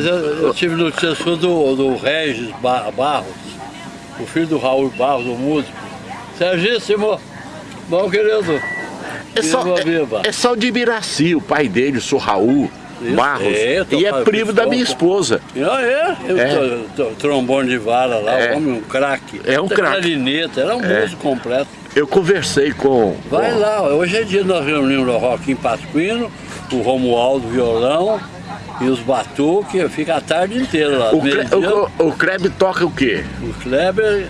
Mas eu, eu tive notícia do, do Regis Barros, o filho do Raul Barros, o músico. Sergíssimo, bom querido. É só, é, é só de Miraci, o pai dele, o senhor Raul. Isso, Barros. É, e é primo da minha esposa. Ah, é? É. Tô, tô, trombone de vara lá, é. homem, um craque. É um craque. Clarineta, era um é. músico completo. Eu conversei com... Vai com... lá, hoje é dia nós reunimos o Rock em Pasquino, o Romualdo violão e os batuques, fica a tarde inteira lá. O, Kle o, o Kleber toca o quê? O Kleber,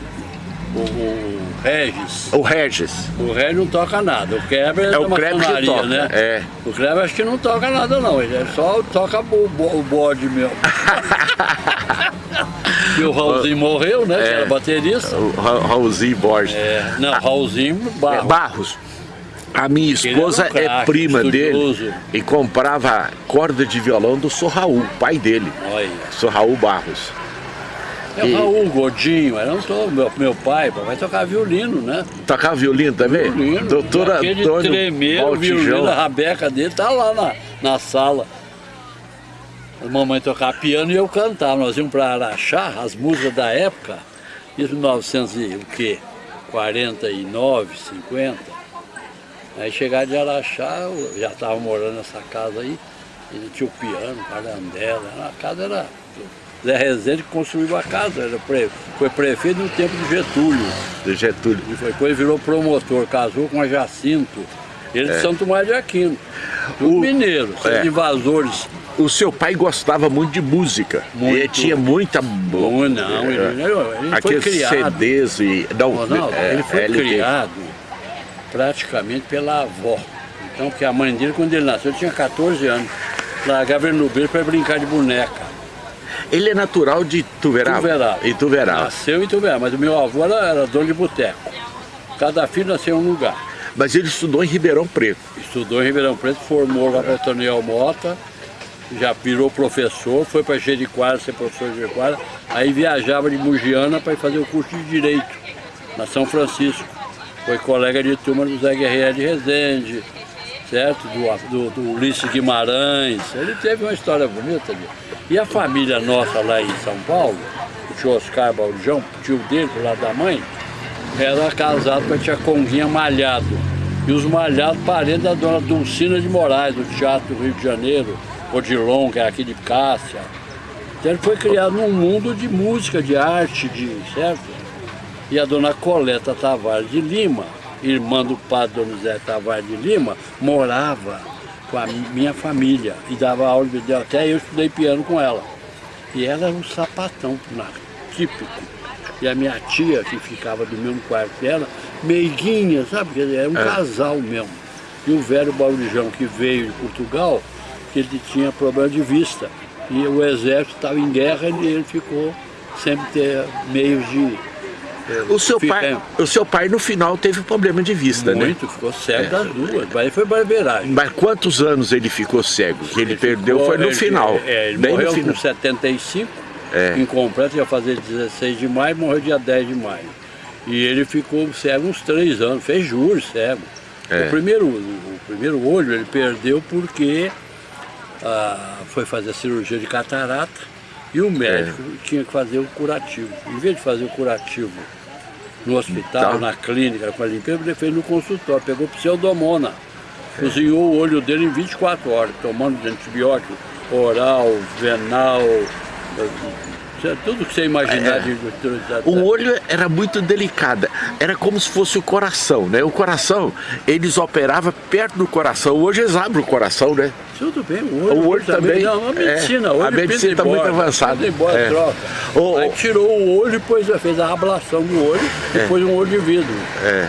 o, o Regis. O Regis. O Regis não toca nada. O Kleber é, é o Kleber que toca, né? É. O Kleber acho que não toca nada não, ele só toca o, o bode mesmo. e o Raulzinho morreu, né? É, que era baterista. O Ra Raulzinho Borges. É, não, Raulzinho Barros. É, Barros. A minha esposa um é prima estudioso. dele e comprava corda de violão do Sr. Raul, pai dele. Olha. Sr. Raul Barros. É o Raul, gordinho, era um todo, meu, meu pai, vai tocar violino, né? Tocar violino também? Violino. Doutora Aquele Antônio tremer, o violino, a rabeca dele tá lá na, na sala. A mamãe tocava piano e eu cantava. Nós íamos para Araxá, as músicas da época, em 1949, 50. Aí chegar de Araxá, eu já estava morando nessa casa aí, ele tinha o piano, o carandela, a casa era Zé Rezende construiu a casa, era pre, foi prefeito no tempo de Getúlio. De Getúlio. E foi, depois virou promotor, casou com a Jacinto. Ele é. de Santo Tomás de Aquino. O, mineiro, é. invasores. O seu pai gostava muito de música. Muito. Ele tinha muita... Bom, não, ele, ele Aqueles foi criado. CDs e... Não, Ronaldo, é, ele foi criado praticamente pela avó. Então, porque a mãe dele, quando ele nasceu, tinha 14 anos. Largava ele no para brincar de boneca. Ele é natural de Tuverava? Tuverava. Tuverava. Nasceu em Tuverava, mas o meu avô era, era dono de boteco. Cada filho nasceu em um lugar. Mas ele estudou em Ribeirão Preto? Estudou em Ribeirão Preto, formou lá para o Toniel Mota, já virou professor, foi para Jericoara ser professor de Jericoara, aí viajava de Mugiana para fazer o curso de Direito, na São Francisco. Foi colega de turma do Zé Guerreiro de Resende, certo? Do, do, do Ulisses Guimarães. Ele teve uma história bonita ali. E a família nossa lá em São Paulo, o tio Oscar Baldijão, tio dele, do lado da mãe, era casado com a tia Conguinha Malhado. E os Malhados, parentes da dona Dulcina de Moraes, do Teatro do Rio de Janeiro, Odilon, que é aqui de Cássia. Então ele foi criado num mundo de música, de arte, de certo? E a dona Coleta Tavares de Lima, irmã do padre Donizete Tavares de Lima, morava com a minha família e dava aula de até eu estudei piano com ela. E ela era um sapatão típico. E a minha tia, que ficava do mesmo quarto dela, meiguinha, sabe? Quer dizer, era um é. casal mesmo. E o velho Baurijão, que veio de Portugal, que ele tinha problema de vista. E o exército estava em guerra e ele ficou sempre ter meios de o seu, pai, o seu pai no final teve problema de vista, Muito, né? Muito, ficou cego é. das duas, mas foi barbeiragem. Mas quantos anos ele ficou cego? Que ele, ele perdeu ficou, foi no ele, final. É, ele bem morreu com 75, é. incompleto, ia fazer 16 de maio, morreu dia 10 de maio. E ele ficou cego uns 3 anos, fez juros cego. É. O, primeiro, o primeiro olho ele perdeu porque ah, foi fazer a cirurgia de catarata e o médico é. tinha que fazer o curativo. Em vez de fazer o curativo no hospital, tá. na clínica, com a limpeza, ele fez no consultório, pegou pseudomona. É. Cozinhou o olho dele em 24 horas, tomando antibiótico oral, venal, tudo que você imaginar é. de, O olho era muito delicado, era como se fosse o coração, né? O coração, eles operavam perto do coração, hoje eles abrem o coração, né? Tudo bem, o olho, o olho também. Não, a medicina, é, a medicina está muito avançada. Embora, é. troca. O, Aí tirou o olho, depois fez a ablação do olho, depois é. um olho de vidro. É.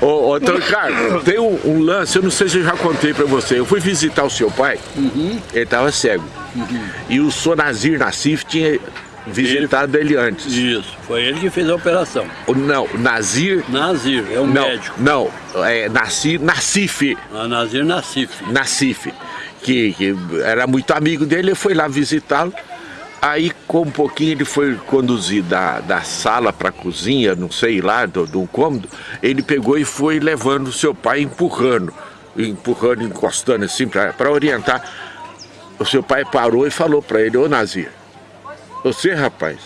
Ô, ô então, Ricardo, tem um, um, lance, eu não sei se eu já contei pra você. Eu fui visitar o seu pai, uhum. ele tava cego. Uhum. E o Sonazir Nassif tinha visitado ele, ele, antes. Isso, foi ele que fez a operação. Não, Nazir... Nazir, é o não, médico. Não, é Nasir, Nassif. Ah, Nazir Nassif. Nassif, que, que era muito amigo dele, eu fui lá visitá-lo. Aí, com um pouquinho, ele foi conduzido da, da sala para a cozinha, não sei lá, do, do cômodo. Ele pegou e foi levando o seu pai, empurrando, empurrando, encostando assim, para orientar. o seu pai parou e falou para ele, ô Nazir, você rapaz,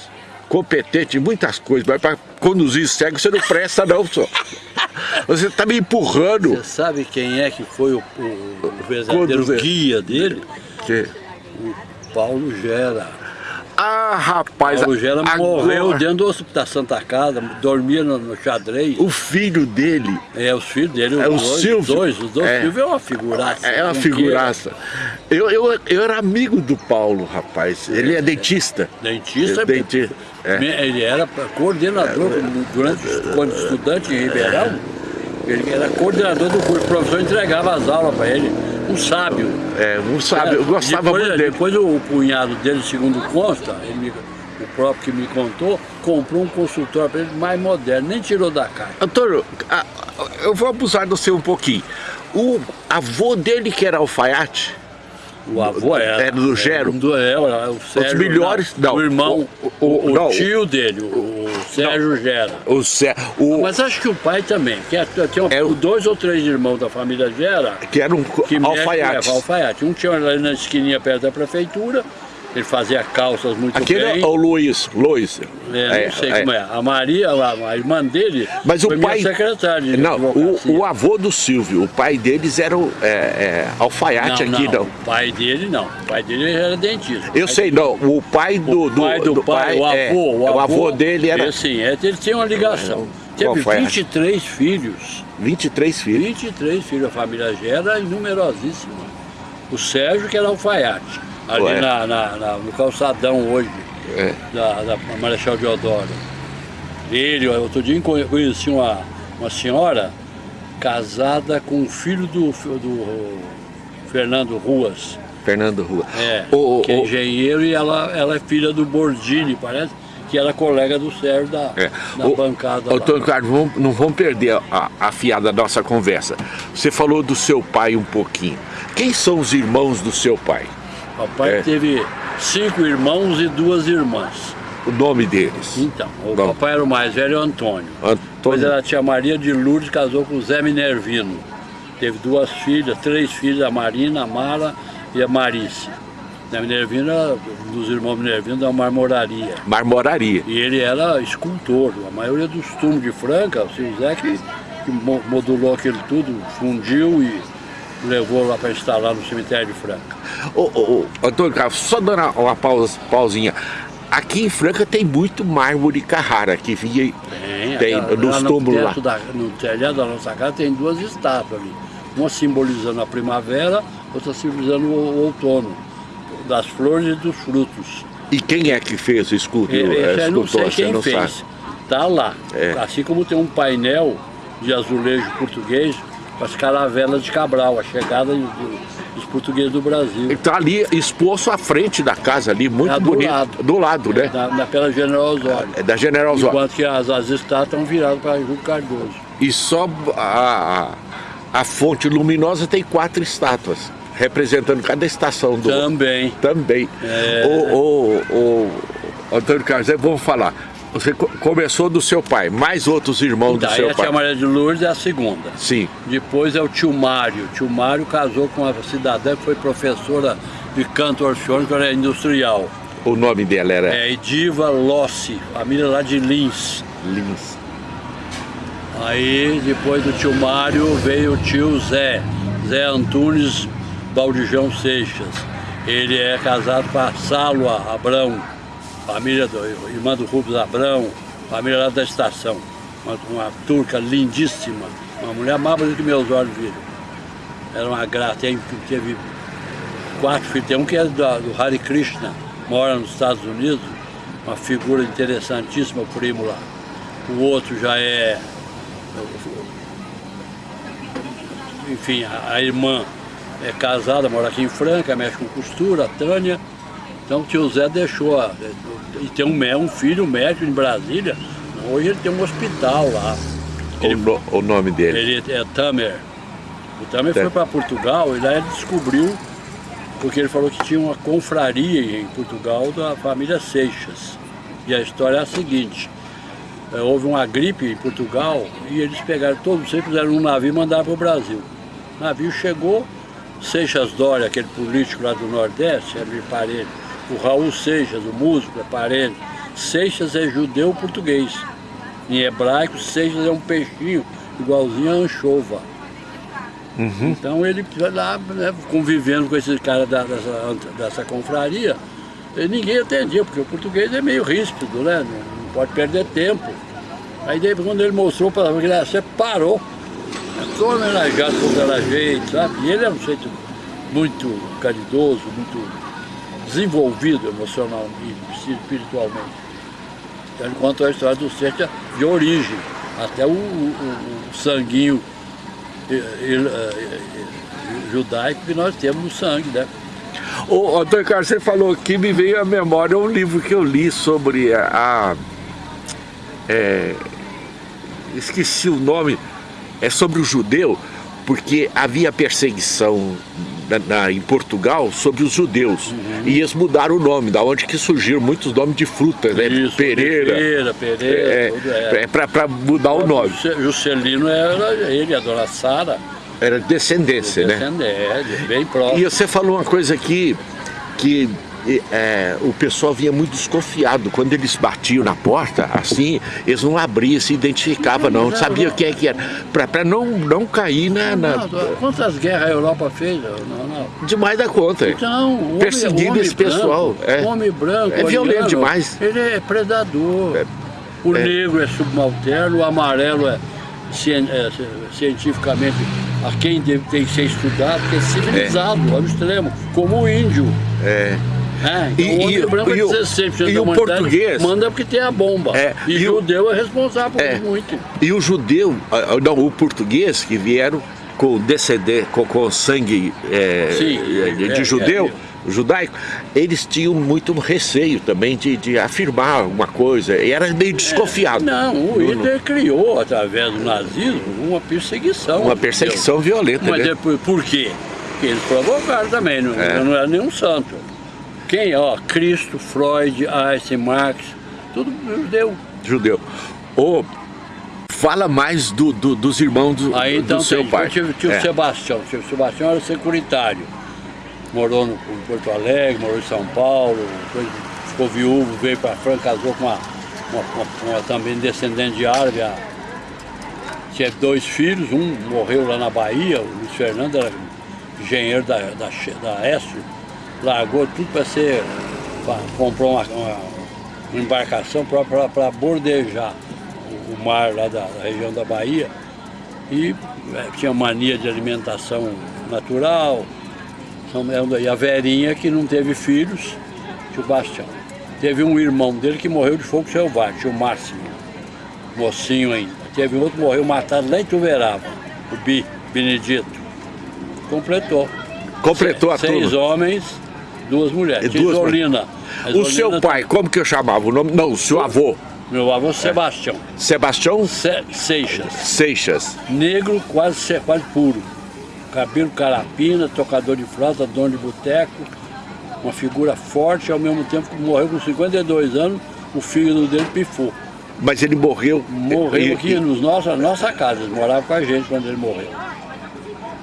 competente em muitas coisas, mas para conduzir cego você não presta não, só. Você está me empurrando. Você sabe quem é que foi o, o, o verdadeiro Conduzir. guia dele? Que? O Paulo Gera. Ah, rapaz. O Gela agora... morreu dentro do hospital da Santa Casa, dormia no, no, xadrez. O filho dele. É, os filhos dele. É o dois, Silvio. Dois, os dois é. Silvio é uma figuraça. É uma figuraça. Eu, eu, eu era amigo do Paulo, rapaz. Ele é dentista. Dentista? Ele, dentista. É. Ele era coordenador é. durante quando estudante em Ribeirão. Ele era coordenador do curso, o professor entregava as aulas para ele um sábio. É, um sábio, eu gostava depois, muito dele. Depois o cunhado dele, segundo consta, me, o próprio que me contou, comprou um consultório para ele mais moderno, nem tirou da caixa. Antônio, eu vou abusar do seu um pouquinho. O avô dele que era alfaiate, o avô era. Era do Gero? do, é, o Sérgio. Os melhores. Não. O irmão, o, o, o não, tio dele, o, Sérgio não, Gera. O, Sé, o Mas acho que o pai também. Que tinha é, dois ou três irmãos da família Gera. Que eram que alfaiates. alfaiate. Um tinha ali na esquininha perto da prefeitura ele fazia calças muito Aquele bem. é o Luiz, Luiz. É, não sei é. como é. A Maria, a, a irmã dele, Mas o pai, secretária Não, o, o, avô do Silvio, o pai deles era o, é, é, alfaiate não, aqui, não. não. O pai dele não. O pai dele era dentista. Eu sei, não. O pai do, o pai do, do pai, pai, o é, avô, o, avô, o avô dele era... Sim, é, ele tinha uma ligação. Teve 23 filhos. 23 filhos? 23 filhos. A família Gera numerosíssima. O Sérgio, que era alfaiate ali na, na, na, no calçadão hoje, é. da, da Marechal Deodoro. Ele, outro dia conheci uma, uma senhora casada com o filho do, do Fernando Ruas. Fernando Ruas. É, o, que é engenheiro e ela, ela é filha do Bordini, parece que era colega do Sérgio da, é. da o, bancada. Antônio Carlos, vamos, não vamos perder a, a fiada da nossa conversa. Você falou do seu pai um pouquinho. Quem são os irmãos do seu pai? Papai é. teve cinco irmãos e duas irmãs. O nome deles? Então, o Não. papai era o mais velho, o Antônio. Antônio. Depois a tia Maria de Lourdes casou com o Zé Minervino. Teve duas filhas, três filhas, a Marina, a Mara e a Marice. Zé Minervino um dos irmãos Minervino da marmoraria. Marmoraria. E ele era escultor. A maioria dos túmulos de Franca, o seu Zé que, que modulou aquilo tudo, fundiu e levou lá para instalar no cemitério de Franca. Ô, ô, ô, Antônio Carlos, só dando uma pausa, pausinha. Aqui em Franca tem muito mármore Carrara, que vinha tem, tem lá, nos túmulos lá. Da, no telhado da nossa casa tem duas estátuas ali. Uma simbolizando a primavera, outra simbolizando o, o outono, das flores e dos frutos. E quem é que fez o escultura? Esse, é, não sei quem não fez. Está lá. É. Assim como tem um painel de azulejo português as caravelas de Cabral, a chegada dos portugueses do Brasil. Está ali exposto à frente da casa ali, muito é, do bonito. Lado. Do lado, né? Na, na pela General Osório. É da General Osório. Enquanto que as, as estátuas estão viradas para Júlio Cardoso. E só a, a, a fonte luminosa tem quatro estátuas representando cada estação do... Também. Também. É... O, o, o, Antônio Carlos, vamos falar. Você começou do seu pai, mais outros irmãos Daí do seu a pai. tia Maria de Lourdes é a segunda. Sim. Depois é o tio Mário. O tio Mário casou com uma cidadã que foi professora de canto orfeônico, era industrial. O nome dela era? É Ediva Lossi, família lá de Lins. Lins. Aí, depois do tio Mário, veio o tio Zé, Zé Antunes Baldijão Seixas. Ele é casado com a Sálua Abrão família do irmã do Rubens Abrão, família lá da estação. Uma, uma turca lindíssima, uma mulher mais bonita que meus olhos viram. Era uma graça, teve quatro filhos, tem um que é do, do Hare Krishna, mora nos Estados Unidos, uma figura interessantíssima, o primo lá. O outro já é, enfim, a, a irmã é casada, mora aqui em Franca, mexe com costura, a Tânia. Então o tio Zé deixou, e tem um, um filho médico em Brasília, hoje ele tem um hospital lá. Ele, o, o, nome dele? Ele é Tamer. O Tamer foi para Portugal e lá ele descobriu, porque ele falou que tinha uma confraria em Portugal da família Seixas. E a história é a seguinte, é, houve uma gripe em Portugal e eles pegaram todos, sempre fizeram um navio e mandaram para o Brasil. O navio chegou, Seixas Dória, aquele político lá do Nordeste, é meu parente. O Raul Seixas, o músico, é parente. Seixas é judeu português. Em hebraico, Seixas é um peixinho, igualzinho a anchova. Uhum. Então ele lá, né, convivendo com esses caras da, dessa, dessa confraria, ninguém atendia, porque o português é meio ríspido, né? Não, não pode perder tempo. Aí daí, quando ele mostrou para ela, você parou. Ficou homenageado por ela jeito, sabe? E ele é um jeito muito caridoso, muito desenvolvido emocionalmente, espiritualmente. Então a história do Seixas de origem, até o, o, o sanguinho judaico que nós temos no sangue, né? Ô, Antônio Carlos, você falou que me veio à memória um livro que eu li sobre a... a é, esqueci o nome, é sobre o judeu, porque havia perseguição na, na, em Portugal sobre os judeus. Uhum. E eles mudaram o nome, da onde que surgiram muitos nomes de frutas, né? Isso, Pereira. Pereira, Pereira, é, tudo é. é para mudar o nome. Juscelino era ele, a dona Sara. Era descendência, descendência né? Descendência, bem próximo. E você falou uma coisa aqui que é, o pessoal vinha muito desconfiado. Quando eles batiam na porta, assim, eles não abriam, se identificavam, não, não, sabia quem é que era. Para não, não cair na, na... Quantas guerras a Europa fez? Não, não. Demais da conta. Então, Perseguindo homem esse pessoal. Branco, é. Homem branco. É violento demais. Ele é predador. É, o é. negro é subalterno, o amarelo é, é cientificamente a quem deve, tem que ser estudado, que é civilizado, é. ao extremo, como o índio. É. É, então e, o branco e, 16% e, e o português manda porque tem a bomba. É, e, o judeu é responsável é, por muito. E o judeu, não, o português que vieram com descender, com, com sangue é, Sim, de, de é, judeu, é, judaico, eles tinham muito receio também de, de afirmar alguma coisa, e era meio desconfiado. não, o Hitler criou, através do nazismo, uma perseguição. Uma perseguição violenta. Mas né? por, por quê? Porque eles provocaram também, não, não era nenhum santo. Quem? Ó, Cristo, Freud, Einstein, Marx, tudo judeu. Judeu. Ô, fala mais do, do, dos irmãos do, Aí, então, do seu tem, pai. Tio, tio é. Sebastião. Tio Sebastião era securitário. Morou no, em Porto Alegre, morou em São Paulo, ficou viúvo, veio para Franca, casou com uma, uma, uma, uma, também descendente de árabe. A, tinha dois filhos, um morreu lá na Bahia, o Luiz Fernando era engenheiro da, da, da Estro, largou tudo para ser, pra, comprou uma, uma, uma embarcação para bordejar o, o, mar lá da, da, região da Bahia e é, tinha mania de alimentação natural. É e a Verinha que não teve filhos, tio Bastião. Teve um irmão dele que morreu de fogo selvagem, o Máximo, mocinho ainda. Teve outro que morreu matado lá em Tuverava, o Bi, Benedito. Completou. Completou a Seis turma. homens duas mulheres. duas Isolina. O seu pai, como que eu chamava o nome? Não, o seu avô. Meu avô Sebastião. Sebastião? Se, Seixas. Seixas. Negro, quase, quase puro. Cabelo carapina, tocador de flauta, dono de boteco. Uma figura forte, ao mesmo tempo que morreu com 52 anos, o fígado dele pifou. Mas ele morreu? Morreu aqui e... nos nossa, nossa casa, ele morava com a gente quando ele morreu.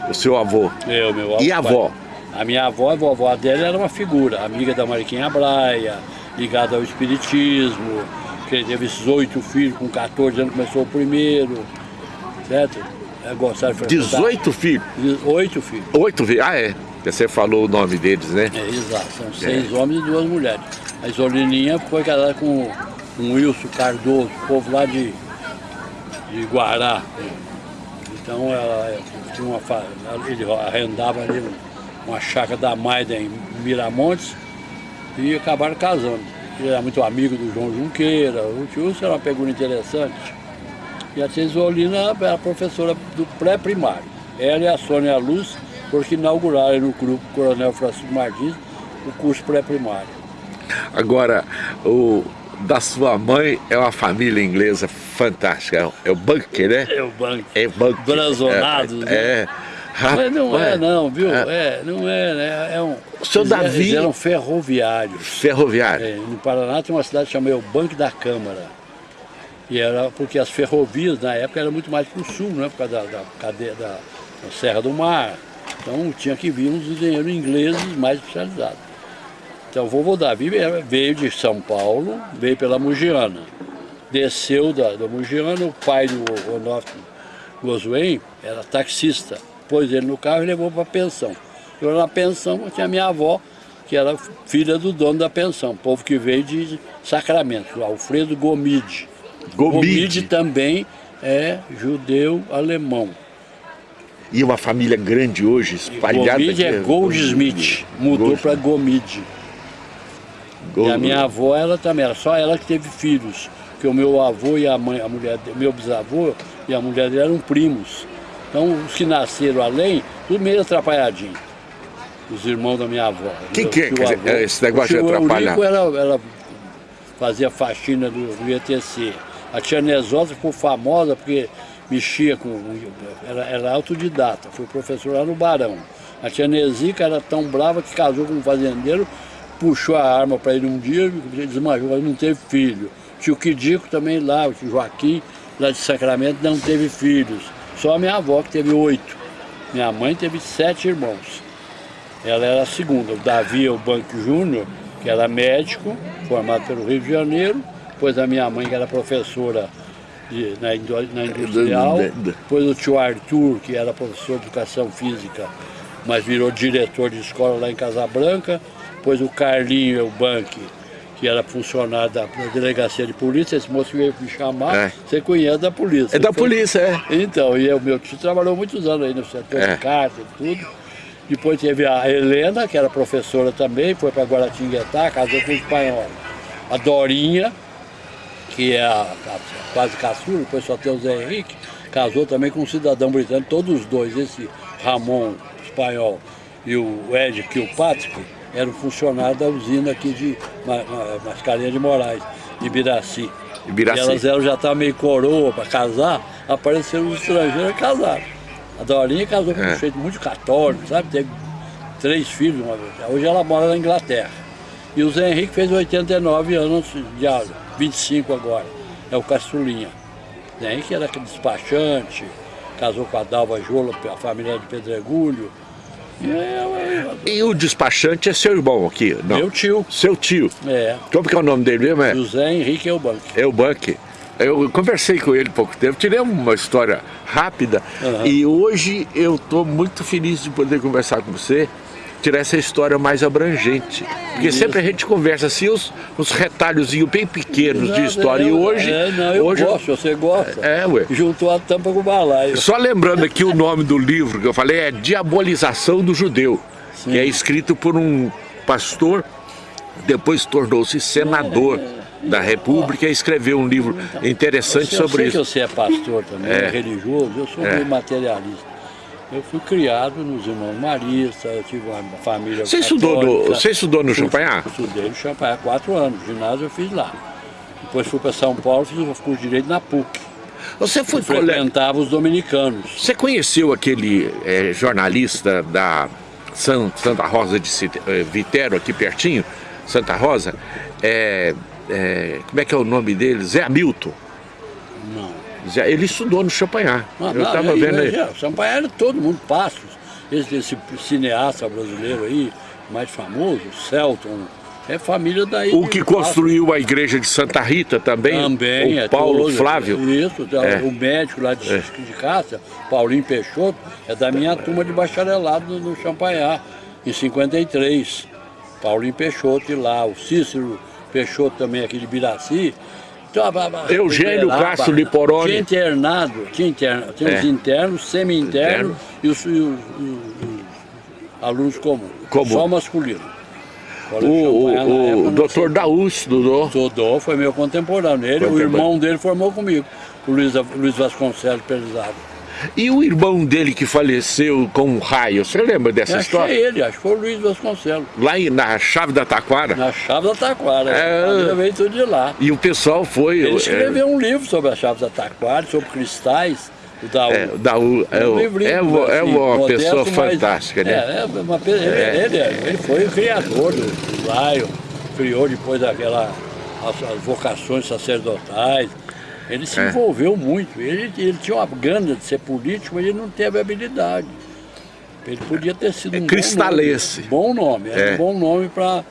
O seu avô? Eu, meu avô. E a avó? A minha avó, a vovó dela era uma figura, amiga da Mariquinha Braia, ligada ao espiritismo, que teve esses oito filhos, com 14 anos começou o primeiro, certo? É, gostaram de 18 filhos? Oito filhos. Oito filhos, ah é, você falou o nome deles, né? É, exato, são seis é. homens e duas mulheres. A Isolininha foi casada com um Wilson Cardoso, povo lá de, de Guará. Então ela tinha uma ele arrendava ali uma chácara da Maida em Miramontes e acabaram casando. Ele era muito amigo do João Junqueira, o tio era uma pergunta interessante. E a tia Isolina era professora do pré-primário. Ela e a Sônia Luz, porque inauguraram no grupo Coronel Francisco Martins o curso pré-primário. Agora, o da sua mãe é uma família inglesa fantástica, é o Bunker, né? É o Bunker. É Bunker. Brazonados, é, né? É. Mas não é não, viu? É, é não é, né? É um, o seu Davi... Eles eram ferroviários. Ferroviário. É, no Paraná tem uma cidade chamada Banco da Câmara. E era porque as ferrovias na época eram muito mais para o sul, né? Por causa da, da cadeia da, da Serra do Mar. Então tinha que vir uns engenheiros ingleses mais especializados. Então o vovô Davi veio de São Paulo, veio pela Mugiana. Desceu da, da Mugiana, o pai do Onofre Goswain era taxista. Pôs ele no carro e levou para a pensão. Eu na pensão tinha minha avó, que era filha do dono da pensão, povo que veio de Sacramento, Alfredo Gomide. Gomide. Gomide também é judeu-alemão. E uma família grande hoje, espalhada. Gomide é Goldsmith, mudou para Gomide. Gold... E a minha avó, ela também, era só ela que teve filhos. Porque o meu avô e a mãe, a mulher, meu bisavô e a mulher dele eram primos. Então os que nasceram além, tudo meio atrapalhadinho. Os irmãos da minha avó. O que, é dizer, esse negócio de atrapalhar? Ela, ela fazia faxina do, do IETC. A tia Nesosa ficou famosa porque mexia com... Era, era autodidata, foi professora lá no Barão. A tia Nezica era tão brava que casou com um fazendeiro, puxou a arma para ele um dia, desmajou, mas não teve filho. O tio Quidico também lá, o tio Joaquim, lá de Sacramento, não teve filhos. Só a minha avó que teve oito. Minha mãe teve sete irmãos. Ela era a segunda. O Davi, o Banco Júnior, que era médico, formado pelo Rio de Janeiro. Depois a minha mãe, que era professora de, na, na industrial. Depois o tio Arthur, que era professor de educação física, mas virou diretor de escola lá em Casabranca. Depois o Carlinho, o Banque, que era funcionário da, da, delegacia de polícia, esse moço veio me chamar, é. você conhece da polícia. É da polícia, é. Então, e o meu tio trabalhou muitos anos aí no setor é. de carta e tudo. Depois teve a Helena, que era professora também, foi para Guaratinguetá, casou com o espanhol. A Dorinha, que é a, a, quase caçula, depois só tem o Zé Henrique, casou também com um cidadão britânico, todos os dois, esse Ramon espanhol e o Ed Kilpatrick, eram funcionários da usina aqui de Mascarenhas de Moraes, de Ibiraci. Ibiraci. E elas eram, já estavam meio coroa para casar, apareceram os estrangeiros e casaram. A Dorinha casou com é. um jeito muito católico, sabe? Teve três filhos uma vez. Hoje ela mora na Inglaterra. E o Zé Henrique fez 89 anos de 25 agora. É o Caçulinha. Zé Henrique era despachante, casou com a Dalva Jola, a família de Pedregulho. E, o despachante é seu irmão aqui? Não. Meu tio. Seu tio? É. Como que é o nome dele mesmo? É? José Henrique Eubank. Eubank. Eu conversei com ele há pouco tempo, tirei uma história rápida uhum. e hoje eu estou muito feliz de poder conversar com você, tirar essa história mais abrangente. Porque Isso. sempre a gente conversa assim, os, os retalhozinhos bem pequenos não, de história. Eu, e hoje. É, não, eu hoje, gosto, você gosta. É, ué. Juntou a tampa com o balaio. Só lembrando aqui o nome do livro que eu falei é Diabolização do Judeu, Sim. que é escrito por um pastor, depois tornou-se senador. É da República e escreveu um livro interessante eu sobre isso. Eu sei que você é pastor também, é. religioso, eu sou é. meio materialista. Eu fui criado nos irmãos maristas, eu tive uma família Você estudou no, você estudou no Champagnat? Estudei no Champagnat, quatro anos, ginásio eu fiz lá. Depois fui para São Paulo, fiz o curso de Direito na PUC. Você foi frequentava os dominicanos. Você conheceu aquele é, jornalista da Santa Rosa de eh, Vitero, aqui pertinho, Santa Rosa? É, é, como é que é o nome dele? Zé Hamilton. Não. Zé, ele estudou no Champagnat. Não, eu estava vendo aí. É, Champagnat era todo mundo, Passos. Esse, esse cineasta brasileiro aí, mais famoso, Celton, é família daí. O que construiu a igreja de Santa Rita também, também o é Paulo Flávio. Isso, é. o médico lá de, é. de Cássia, Paulinho Peixoto, é da minha turma de bacharelado no Champagnat, em 53. Paulinho Peixoto e lá, o Cícero Peixoto também aqui de Biraci. Então, Eugênio Castro Liporoni. Tinha internado, tinha, interno, tinha é. os internos, semi-internos e, os, e os, os, alunos comuns. Comum. Só masculino. O, o, o doutor Daú estudou. Estudou, foi meu contemporâneo. Ele, o irmão dele formou comigo, o Luiz, Luiz Vasconcelos Pelizado. E o irmão dele que faleceu com um raio, você lembra dessa acho história? Acho que é ele, acho que foi o Luiz Vasconcelos. Lá na Chave da Taquara? Na Chave da Taquara, é... veio tudo de lá. E o pessoal foi... Ele escreveu é... um livro sobre a Chave da Taquara, sobre cristais, o Daú. É, Daú é, um é, é, uma, é uma assim, pessoa modesto, fantástica, né? É, é uma, ele, é. Ele, ele, foi o criador do raio, criou depois aquela, as, as vocações sacerdotais, ele se é. envolveu muito. Ele, ele tinha uma gana de ser político, mas ele não teve habilidade. Ele podia ter sido um Cristalense. Bom nome, era é. um bom nome para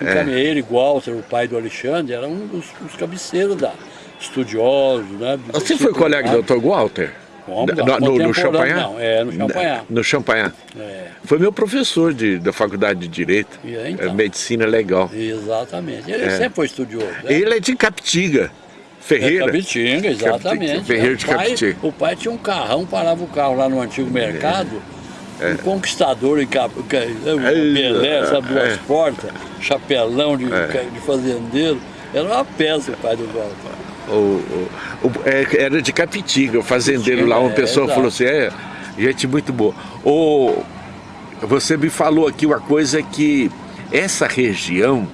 é. ele, Walter, o pai do Alexandre, era um dos, dos cabeceiros da estudiosos, né? Você foi colega do Dr. Walter? Como, no, no, no Champagnat? Não, é, no Champagnat. No Champagnat. É. Foi meu professor de, da Faculdade de Direito. É, então. Medicina legal. Exatamente. Ele é. sempre foi estudioso. Né? Ele é de Capitiga. Ferreira. É Capitinga, exatamente. Ferreira de o pai, Capitinga. O pai tinha um carrão, parava o carro lá no antigo mercado. É. Um conquistador em cap... Belé, sabe, duas é. portas, chapelão de, é. de fazendeiro. Era uma peça o pai do Walter. O, o, o, é, era de Capitinga, o fazendeiro lá, uma é, pessoa falou assim, é, gente muito boa. O, você me falou aqui uma coisa que essa região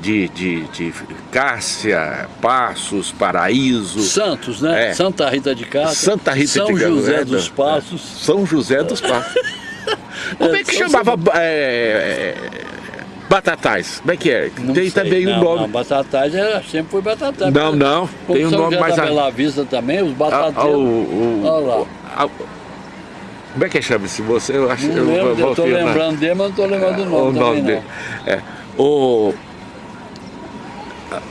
de, de, de Cássia, Passos, Paraíso. Santos, né? É. Santa Rita de Cássia. Santa Rita São de São José dos Passos. É. São José dos Passos. Como é que chamava é, Batatais? Como é que é? Não tem sei, também não, um nome. Não, Batatais era, sempre foi Batatais. Não, não. Tem um nome mais... São Bela Vista também, os Batateiros. Ah, o, o, Olha lá. A, como é que chama esse você? Eu acho não lembro, eu estou lembrando dele, mas não estou lembrando do nome. O nome dele. É. O,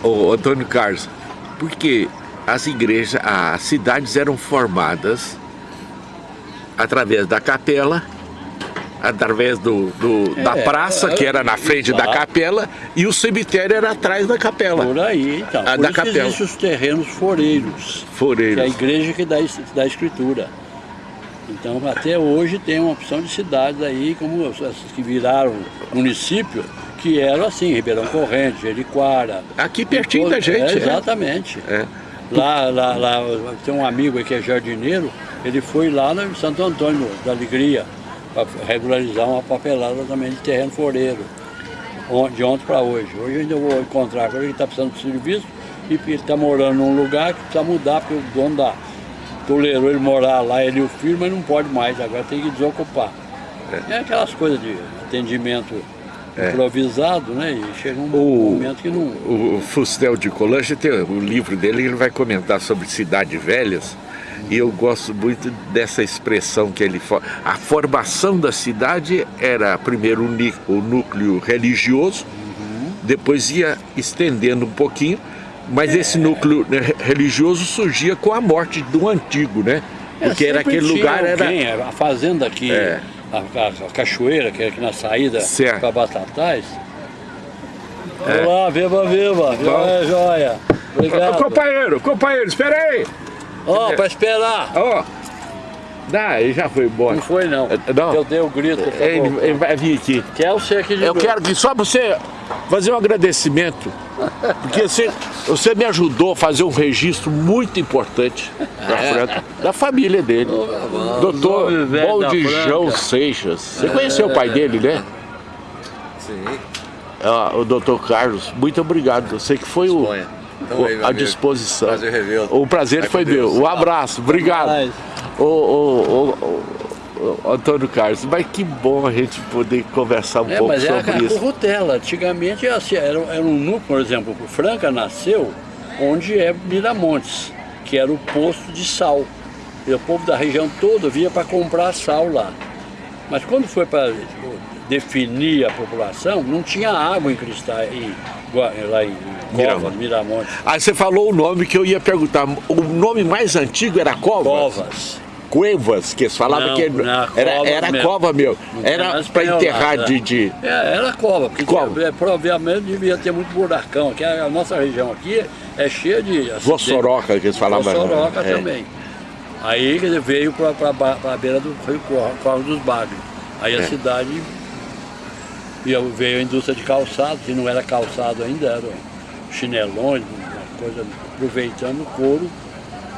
o Antônio Carlos, porque as igrejas, as cidades eram formadas através da capela, através do, do é, da praça, que era na frente da capela, e o cemitério era atrás da capela. Por aí, então. A, por da capela. existem os terrenos foreiros. Foreiros. Que é a igreja que dá, dá a escritura. Então, até hoje tem uma opção de cidades aí, como essas que viraram município, que eram assim, Ribeirão Corrente, Jeriquara. Aqui pertinho da gente. É, exatamente. É. Lá, lá, lá, tem um amigo que é jardineiro, ele foi lá no Santo Antônio da Alegria, para regularizar uma papelada também de terreno foreiro, de ontem para hoje. Hoje eu ainda vou encontrar com ele, ele está precisando de serviço e ele está morando num lugar que precisa mudar, porque o dono da tolerou ele morar lá, ele e o filho, mas não pode mais, agora tem que desocupar. É, é aquelas coisas de atendimento é. improvisado, né? E chega um o, momento que não... O Fustel de Colange tem o livro dele, ele vai comentar sobre cidades velhas, e eu gosto muito dessa expressão que ele... A formação da cidade era primeiro o núcleo religioso, uhum. depois ia estendendo um pouquinho, mas é. esse núcleo religioso surgia com a morte do antigo, né? É, Porque era aquele lugar alguém, era... A fazenda aqui... É a, a, a cachoeira, que é aqui na saída para Batatais. É. Olá, viva, viva, joia, joia. Obrigado. companheiro, companheiro, espera aí. Ó, oh, para esperar. Ó. Oh. Não, ele já foi embora. Não foi não. É, não. Eu dei o grito. Ele, ele, vai vir aqui. Quer você aqui de Eu novo. quero que só você fazer um agradecimento. Porque você, você me ajudou a fazer um registro muito importante é. da família dele. Oh, Doutor Baldijão Seixas. Você é. conheceu o pai dele, né? Sim. Ah, o doutor Carlos, muito obrigado. Eu sei que foi o, então, o a disposição. Prazer. O prazer foi meu. Um abraço, obrigado. Ô, ô, ô, Antônio Carlos, mas que bom a gente poder conversar um é, pouco mas sobre é a, isso. A Currutela, antigamente assim, era, era um núcleo, por exemplo, o Franca nasceu onde é Miramontes, que era o posto de sal. E o povo da região toda vinha para comprar sal lá. Mas quando foi para definir a população, não tinha água em cristal, em, lá em Covas, Miramontes. Aí você falou o nome que eu ia perguntar. O nome mais antigo era Covas? Covas. Cuevas, que eles falavam não, que era, era mesmo. cova meu. Era para enterrar de, de... É, era cova, porque cova. Tinha, provavelmente devia ter muito buracão, que a, nossa região aqui é cheia de... Vossoroca, que eles falavam. Vossoroca é. também. Aí ele veio para a beira do Rio Corvo dos Bagres. Aí a é. cidade veio a indústria de calçado, que não era calçado ainda, eram chinelões, coisa, aproveitando o couro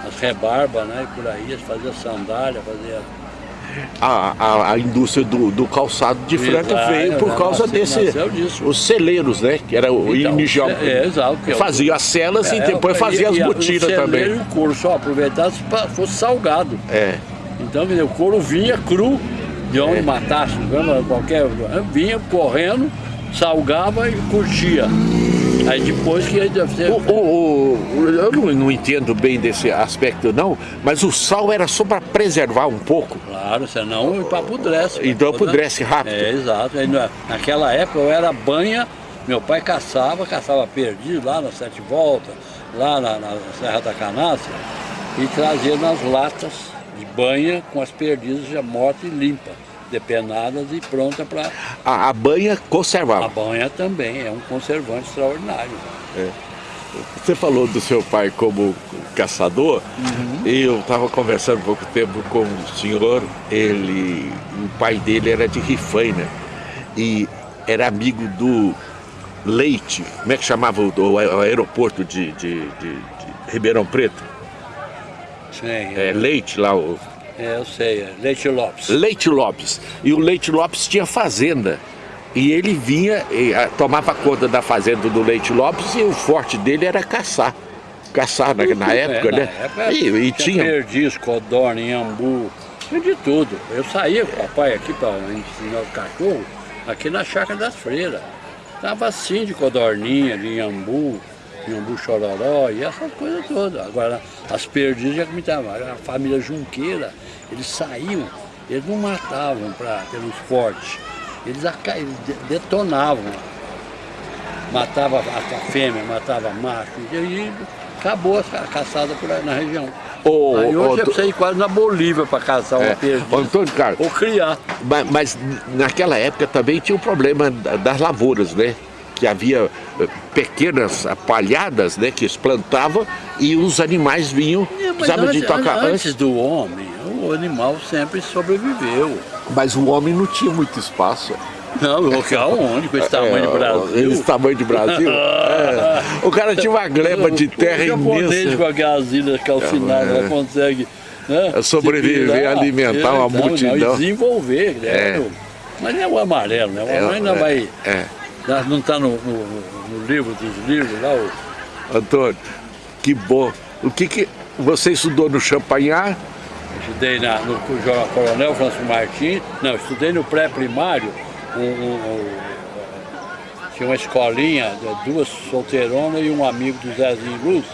as rebarbas, né? E por aí, fazia sandália, fazia... A, a, a indústria do, do, calçado de Franca exato, veio por causa desse... Os celeiros, né? Que era o então, inicial. É, exato. É fazia as celas é, e depois fazia as botinas também. E o couro só aproveitado se fosse salgado. É. Então, o couro vinha cru, de onde é. matasse, qualquer... Vinha correndo, salgava e curtia. Aí depois que deve ser... O, o, o, eu não, não, entendo bem desse aspecto não, mas o sal era só para preservar um pouco. Claro, senão o apodrece. Então apodrece rápido. É, exato. Naquela época eu era banha, meu pai caçava, caçava perdido lá nas Sete Voltas, lá na, na Serra da Canácia, e trazia nas latas de banha com as perdizes já mortas e limpas depenadas e pronta para... A, a, banha conservava? A banha também, é um conservante extraordinário. É. Você falou do seu pai como caçador, uhum. e eu estava conversando um pouco tempo com o senhor, ele, o pai dele era de Rifaina, e era amigo do Leite, como é que chamava o, o aeroporto de, de, de, de Ribeirão Preto? Sim. É, Leite lá, o é, eu sei, é Leite Lopes. Leite Lopes. E o Leite Lopes tinha fazenda. E ele vinha, e, a, tomava conta da fazenda do Leite Lopes e o forte dele era caçar. Caçar na, na época, é, né? Na época, e, e tinha... Perdiz, codorna, ambu, tinha de tudo. Eu saía com o papai aqui para ensinar o cachorro, aqui na chácara das freiras. Tava assim de codorninha, de ambu, Inhambu Chororó e essas coisas todas. Agora, as perdizes já comentavam, a família Junqueira, eles saíam, eles não matavam pra, pelos fortes, eles, eles detonavam. Matava a fêmea, matava macho, e acabou a caçada por aí na região. Oh, aí hoje oh, você ir quase na Bolívia para caçar uma é, perdiz. Antônio Carlos. Ou criar. Mas, mas, naquela época também tinha o problema das lavouras, né? Que havia eh, pequenas palhadas né, que eles plantavam e os animais vinham, é, precisavam de tocar antes. Antes do homem, o animal sempre sobreviveu. Mas o homem não tinha muito espaço. Não, que aonde? Com esse tamanho é, de Brasil? Esse tamanho de Brasil? é. O cara tinha uma gleba de terra imensa. O japonês com a gasilha calcinada, é. consegue né, sobreviver, alimentar uma então, multidão. Não, desenvolver, né? É. Mas é o amarelo, né? O amarelo ainda vai... É. Não está no, no, no, livro dos livros lá? O... Antônio, que bom. O que, que você estudou no Champagnat? Estudei na, no Coronel Franço Martins, não, estudei no pré-primário, um, um, um, tinha uma escolinha, duas solteironas e um amigo do Zezinho Luz,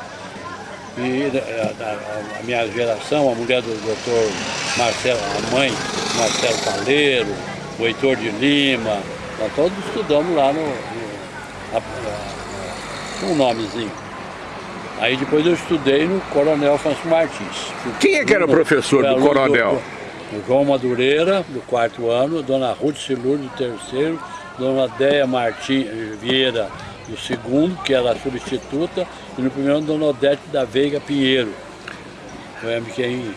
e a, a, a, minha geração, a mulher do doutor Marcelo, a mãe, Marcelo Paleiro, o Heitor de Lima, nós todos estudamos lá no, no um nomezinho. Aí depois eu estudei no Coronel Afonso Martins. Quem é que era o professor do Coronel? Do, João Madureira, do quarto ano, Dona Ruth Silur, do terceiro, Dona Deia Martins Vieira, do segundo, que era a substituta, e no primeiro Dona Odete da Veiga Pinheiro. Foi quem,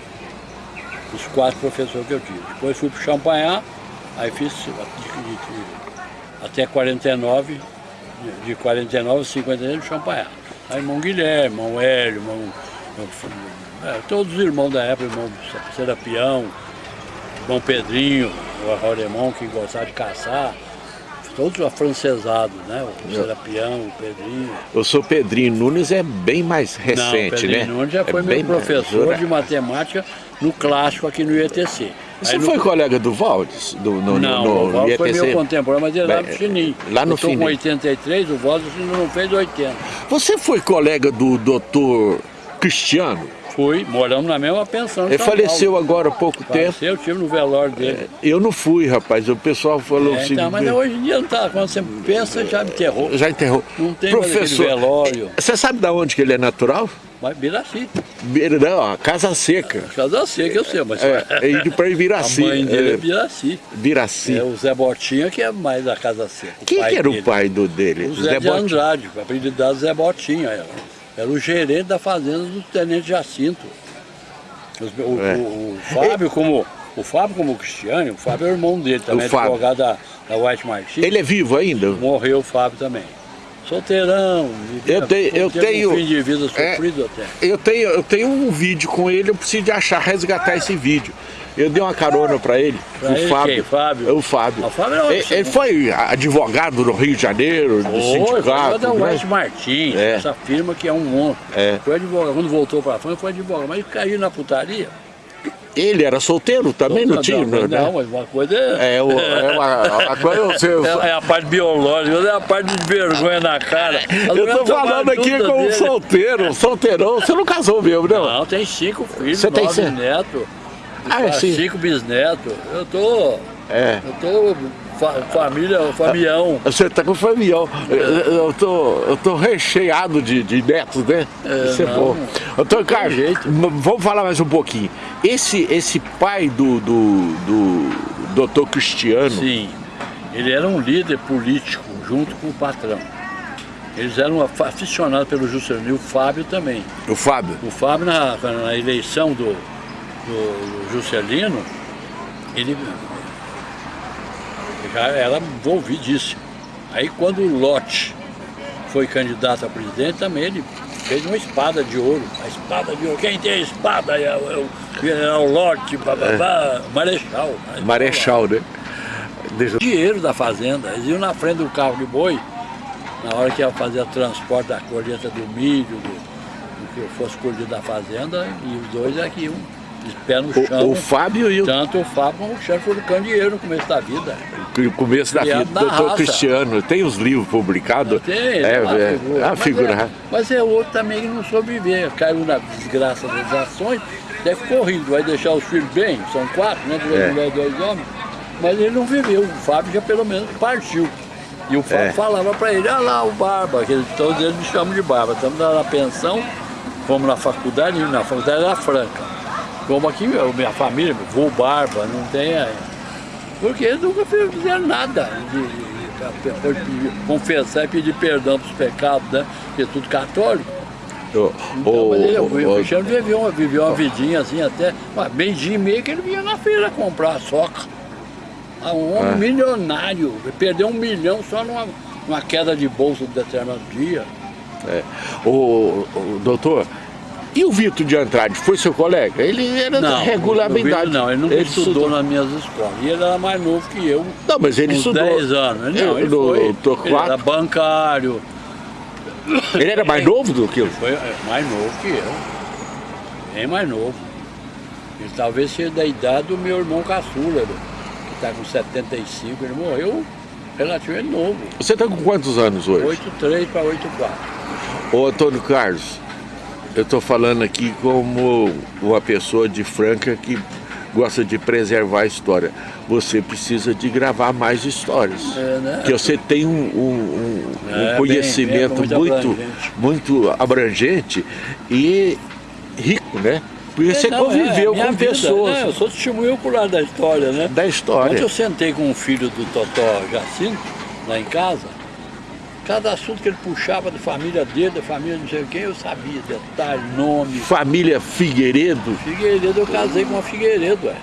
os quatro professores que eu tive. Depois fui para o Champanhar, aí fiz até 49, de 49 a 59 no Champagnat. Aí irmão Guilherme, irmão Hélio, irmão, é, todos os irmãos da época, irmão Serapião, irmão Pedrinho, o Rodemão que gostava de caçar, todos afrancesados, né? O Serapião, o Pedrinho. O seu Pedrinho Nunes é bem mais recente, Não, o Pedrinho né? Nunes já foi é meu professor de matemática no clássico aqui no IETC. Você foi colega do Valdes? Do, no, não, no, o Valdes foi meu contemporâneo, mas ele é lá no Chininho. Lá no Fininho. com 83, o Valdes não fez 80. Você foi colega do doutor Cristiano? Fui, moramos na mesma pensão Ele faleceu Paulo. agora há pouco faleceu, tempo. Eu tive no velório dele. É, eu não fui, rapaz. O pessoal falou é, assim... Então, mas hoje em dia não tá. Quando você pensa, já enterrou. Já enterrou. Não tem Professor, velório. Você sabe de onde que ele é natural? Mas Biraci. Não, Casa Seca. Casa Seca eu sei, mas... É, é indo para Biraci. A mãe dele é, é Biraci. Biraci. É o Zé Botinha que é mais da Casa Seca. Quem que era dele. o pai do dele? O Zé, Zé de Andrade, apelidado Zé Botinha. Era. Era o gerente da fazenda do Tenente Jacinto. O, o, é. o, o Fábio como... O Fábio como Cristiano, o Fábio é o irmão dele, também é advogado da, da White Martins. Ele é vivo ainda? Morreu o Fábio também. Solteirão, eu tenho, eu tenho, um fim de vida sofrido é, até. Eu tenho, eu tenho um vídeo com ele, eu preciso de achar, resgatar esse vídeo. Eu dei uma carona para ele, pra o ele Fábio. Quem? Fábio. O Fábio. O Fábio é ele, ele foi advogado no Rio de Janeiro, do foi, sindicato. Foi da né? West Martins, é. essa firma que é um monstro. É. Foi advogado, quando voltou para a França foi advogado, mas caiu na putaria. Ele era solteiro também, não, não tinha? Não, né? não, mas uma coisa é... É, o, é uma, uma coisa... É, é, a parte biológica, é a parte de vergonha na cara. Eu tô falando aqui com um solteiro, solteirão. Você não casou mesmo, não? Não, tem cinco filhos, Você nove tem netos. Ah, é, sim. Cinco bisnetos. Eu tô... É. Eu tô família, famião. Você está com famião. Eu tô, eu tô recheado de, de netos, né? É, Isso é bom. Doutor Carlos, vamos falar mais um pouquinho. Esse, esse pai do, do, do doutor Cristiano... Sim, ele era um líder político junto com o patrão. Eles eram aficionados pelo Juscelino, o Fábio também. O Fábio? O Fábio, na, na eleição do, do Juscelino, ele já era envolvidíssimo. Aí quando o Lote foi candidato a presidente, também ele fez uma espada de ouro. A espada de ouro. Quem tem a espada é o general Lote, bababá, é. Marechal. Marechal, né? Deixa... Dinheiro da fazenda. Eles iam na frente do carro de boi, na hora que ia fazer o transporte da colheita do milho, do, do que fosse colhido da fazenda, e os dois aqui iam de pé no chão. O, o Fábio e o... Tanto o Fábio como o Xande foram candeeiro no começo da vida. No começo da vida, doutor Cristiano, tem os livros publicados? Tem, é, é, é, a figura. Mas, é, mas é outro também que não soube viver, caiu na desgraça das ações, deve corrido, vai deixar os filhos bem, são quatro, né, duas é. mulheres e dois homens, mas ele não viveu, o Fábio já pelo menos partiu. E o Fábio é. falava para ele, olha lá o Barba, que todos eles me chamam de Barba, estamos na pensão, fomos na faculdade, na faculdade era Franca. Como aqui, minha família, vou barba, não tem. É, porque eles nunca fizeram nada de, de, de confessar e pedir perdão para os pecados, né? Porque é tudo católico. Então, oh, ele, o Cristiano viveu, uma, viveu uma vidinha assim até, meio dia e meio que ele vinha na feira comprar a soca. Ah, um homem é. milionário, perdeu um milhão só numa, numa queda de bolsa de determinado dia. É. O, o, doutor, e o Vitor de Andrade, foi seu colega? Ele era não, da regulamidade. não, ele nunca ele estudou, estudou, nas minhas escolas. E ele era mais novo que eu. Não, mas ele estudou. 10 anos. Não, ele, foi, ele era bancário. Ele era mais novo do que eu? Ele foi é, mais novo que eu. Bem mais novo. Ele talvez seja da idade do meu irmão caçula, que está com 75. Ele morreu relativamente novo. Você está com quantos anos hoje? 83 para 84. Ô Antônio Carlos, eu estou falando aqui como uma pessoa de Franca que gosta de preservar a história. Você precisa de gravar mais histórias. É, né? Porque você tem um, um, um é, conhecimento bem, é, muito, abrangente. muito abrangente e rico, né? Porque é, você não, conviveu é, com vida, pessoas. Né? Eu sou testemunho ocular da história, né? Da história. Quando eu sentei com um filho do Totó Jacinto, lá em casa, Cada assunto que ele puxava da família dele, da família não sei quem, eu sabia, detalhe, nome. Família Figueiredo? Figueiredo, eu casei com uma Figueiredo, é.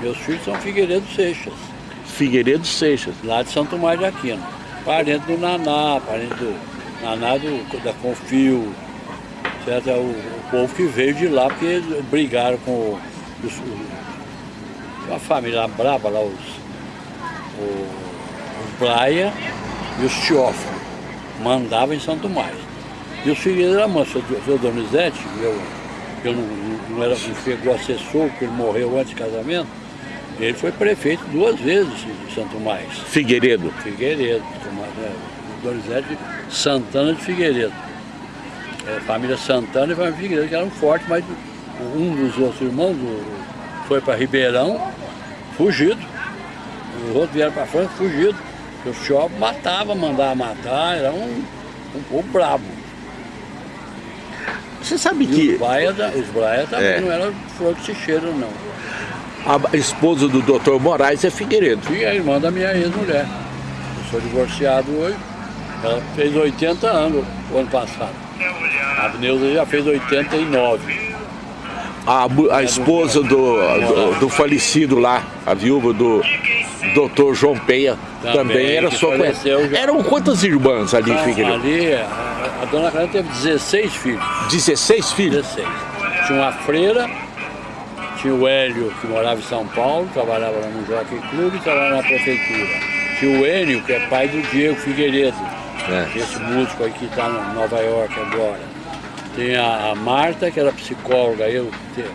Meus filhos são Figueiredo Seixas. Figueiredo Seixas? Lá de Santo Tomás de Aquino. Parente do Naná, parente do Naná do, da Confio, certo? É o, o, povo que veio de lá porque eles brigaram com os, os, a família brava lá, os, os, os Blaia e os Tiófilo mandava em Santo Mais. E o Figueiredo era manso, o seu Donizete, eu, eu não, não, era, não chegou a ser porque ele morreu antes do casamento, ele foi prefeito duas vezes em Santo Mais. Figueiredo? Figueiredo, é, Donizete Santana de Figueiredo. É, família Santana e família Figueiredo, que eram fortes, mas um dos outros irmãos foi para Ribeirão, fugido. Os outros vieram para França, fugido. O shopping matava, mandava matar, era um, um povo brabo. Você sabe e que... Os Braia, os Braia também é. não eram flor de cheiro, não. A esposa do doutor Moraes é Figueiredo. Sim, é a irmã da minha ex-mulher. Eu sou divorciado hoje. Ela fez 80 anos o ano passado. A Neuza já fez 89. A, a esposa do, do, do falecido lá, a viúva do doutor João Penha, também, também era sua conhecida. Eram quantas irmãs ali, ah, Figueiredo? Ali, a, a dona Clara teve 16 filhos. 16 filhos? 16. Tinha uma freira, tinha o Hélio, que morava em São Paulo, trabalhava lá no Jockey Clube e trabalhava na prefeitura. Tinha o Enio, que é pai do Diego Figueiredo, é. esse músico aí que está em Nova York agora. Tem a, a Marta, que era psicóloga, eu tinha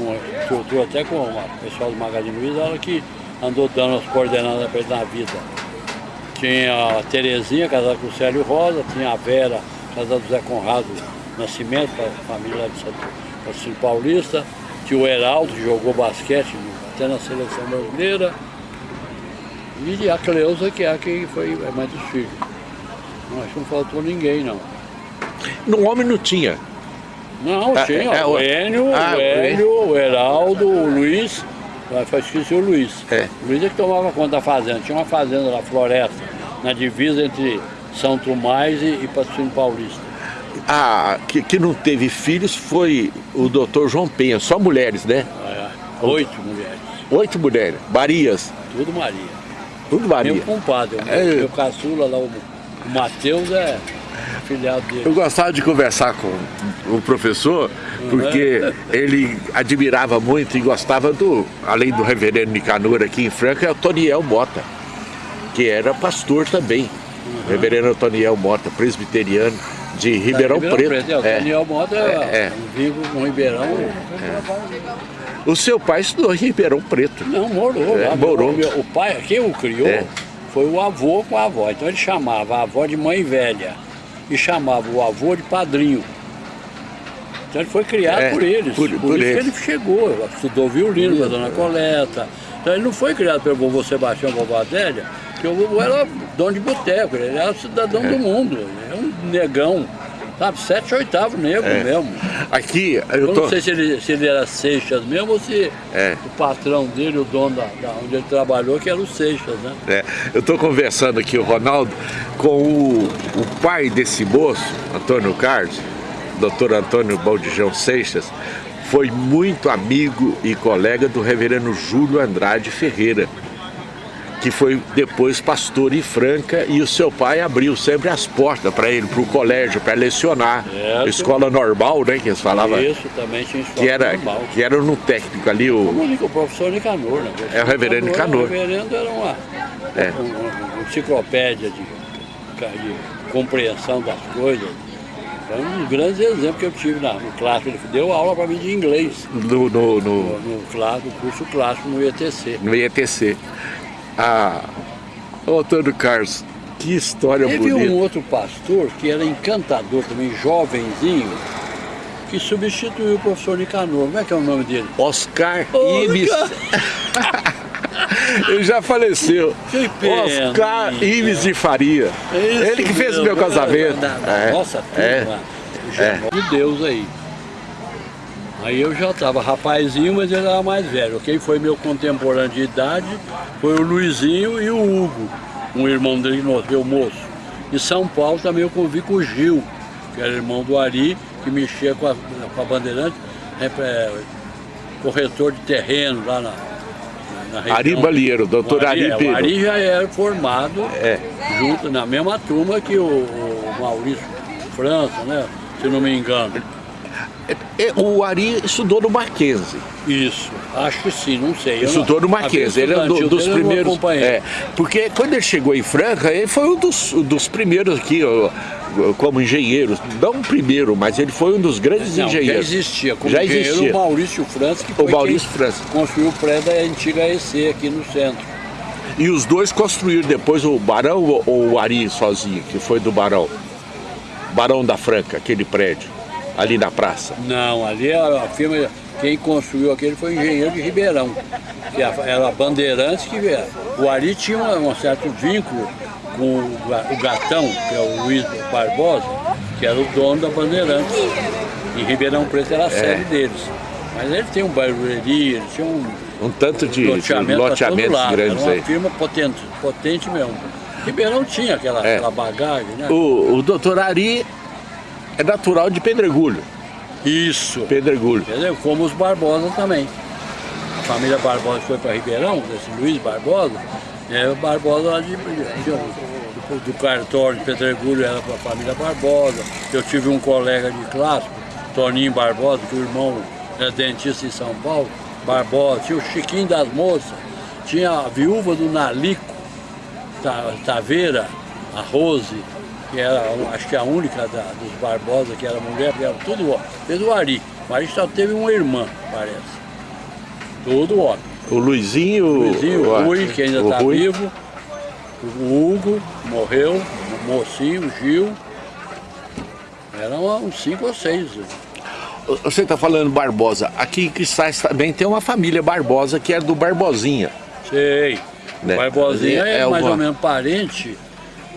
uma estrutura até com o pessoal do Magazine Luiza, ela que andou dando as coordenadas para ele na vida. Tinha a Terezinha, casada com o Célio Rosa, tinha a Vera, casada com o Zé Conrado Nascimento, a família lá de São, Paulista. Tinha o Heraldo, que jogou basquete até na seleção brasileira. E a Cleusa, que é quem foi a mãe dos filhos. Acho que não faltou ninguém, não. No homem não tinha? Não, ah, tinha. É, é, o Enio, ah, o Enio, o Heraldo, o Luiz. Foi esqueci o Luiz. É. O Luiz é que tomava conta da fazenda. Tinha uma fazenda na Floresta, na divisa entre São Tomás e, e Patrocínio Paulista. Ah, que, que não teve filhos foi o doutor João Penha, só mulheres, né? É, oito mulheres. Oito mulheres, Marias. Tudo Maria. Tudo Maria. Meu compadre, é. meu, meu caçula lá, o, o Matheus é afiliado dele. Eu gostava de conversar com o professor, porque uhum. ele admirava muito e gostava do, além do reverendo Nicanor aqui em Franca, é o Toniel Mota, que era pastor também. Uhum. Reverendo Antoniel Mota, presbiteriano de Ribeirão, Ribeirão Preto. Preto. É, o é. Toniel Mota é, é, vivo no Ribeirão. É. O seu pai estudou em Ribeirão Preto. Não, morou é, lá. Morou. Meu, o pai, quem o criou é. foi o avô com a avó. Então ele chamava a avó de mãe velha e chamava o avô de padrinho. Então ele foi criado é, por eles. Por, por, por isso eles. que ele chegou. Estudou violino com a dona Coleta. Então ele não foi criado pelo vovô Sebastião vovó Adélia, porque o vovô era dono de boteco, ele era cidadão é. do mundo, é um negão. Sabe, sete oitavo negro é. mesmo. Aqui, eu, eu tô... não sei se ele, se ele era Seixas mesmo ou se é. o patrão dele, o dono da, da, onde ele trabalhou, que era o Seixas, né? É. Eu estou conversando aqui, o Ronaldo, com o, o pai desse moço, Antônio Carlos, doutor Antônio Baldijão Seixas, foi muito amigo e colega do reverendo Júlio Andrade Ferreira que foi depois pastor em Franca, e o seu pai abriu sempre as portas para ele, para o colégio, para lecionar. Certo. Escola normal, né, que eles falavam. Isso, também tinha escola que era, normal. Que era no técnico ali, o... Como o professor Nicanor, né? O é o reverendo Nicanor. O reverendo era uma, é. uma, enciclopédia de, de compreensão das coisas. Foi um dos grandes exemplos que eu tive na, no clássico. Ele deu aula para mim de inglês. No, no, no... no, no, clássico, curso clássico no IETC. No IETC. Ah, ô Antônio Carlos, que história Teve bonita. Teve um outro pastor que era encantador também, jovenzinho, que substituiu o professor Nicanor. Como é que é o nome dele? Oscar oh, Ives. Ele já faleceu. Que pena, Oscar Ives de Faria. Ele que fez o meu casamento. é. Nossa, turma. É. é. De Deus aí. Aí eu já estava rapazinho, mas ele era mais velho. Quem foi meu contemporâneo de idade foi o Luizinho e o Hugo, um irmão dele, meu moço. Em São Paulo também eu convivi com o Gil, que era irmão do Ari, que mexia com a, com a Bandeirante, é, é, corretor de terreno lá na, na região. Ari Balieiro, doutor Ari, Ari O Ari já era formado é. junto, na mesma turma que o, o Maurício França, né? Se não me engano. É, é, o Ari estudou no Mackenzie. Isso, acho que sim, não sei. Eu estudou no Mackenzie, ele é do, dos primeiros. É, porque quando ele chegou em Franca, ele foi um dos, dos primeiros aqui, como engenheiro. Não o primeiro, mas ele foi um dos grandes não, engenheiros. Já existia, como já existia. o Maurício França, que foi o Maurício França. construiu o prédio da antiga EC aqui no centro. E os dois construíram depois o Barão ou o Ari sozinho, que foi do Barão? Barão da Franca, aquele prédio ali na praça? Não, ali era a firma, quem construiu aquele foi o engenheiro de Ribeirão, que era a Bandeirantes que veio. O Ari tinha um, um certo vínculo com o Gatão, que é o Luiz Barbosa, que era o dono da Bandeirantes. E Ribeirão Preto era a é. sede deles. Mas ele tem um barbearia, ele tinha um, um tanto de loteamento, loteamentos grandes era uma aí. firma potente, potente mesmo. Ribeirão tinha aquela, é. aquela bagagem, né? O, o doutor Ari é natural de Pedregulho. Isso. Pedregulho. Entendeu? Como os Barbosa também. A família Barbosa foi para Ribeirão, esse Luiz Barbosa, é o Barbosa lá de, de, do, do cartório de Pedregulho era para a família Barbosa. Eu tive um colega de classe, Toninho Barbosa, que o irmão é dentista em São Paulo, Barbosa, tinha o Chiquinho das Moças, tinha a viúva do Nalico, Taveira, a Rose, que era, acho que a única da, dos Barbosa que era mulher, porque era tudo, o Ari. O Ari só teve uma irmã, parece. Tudo homem. O Luizinho... O Luizinho, o Rui, que ainda está vivo. O Hugo, morreu. O Mocinho, o Gil. Eram uns cinco ou seis. Você está falando Barbosa. Aqui em Cristais também tem uma família Barbosa que é do Barbosinha. Sei. Né? Barbosinha é, É mais uma- ou menos parente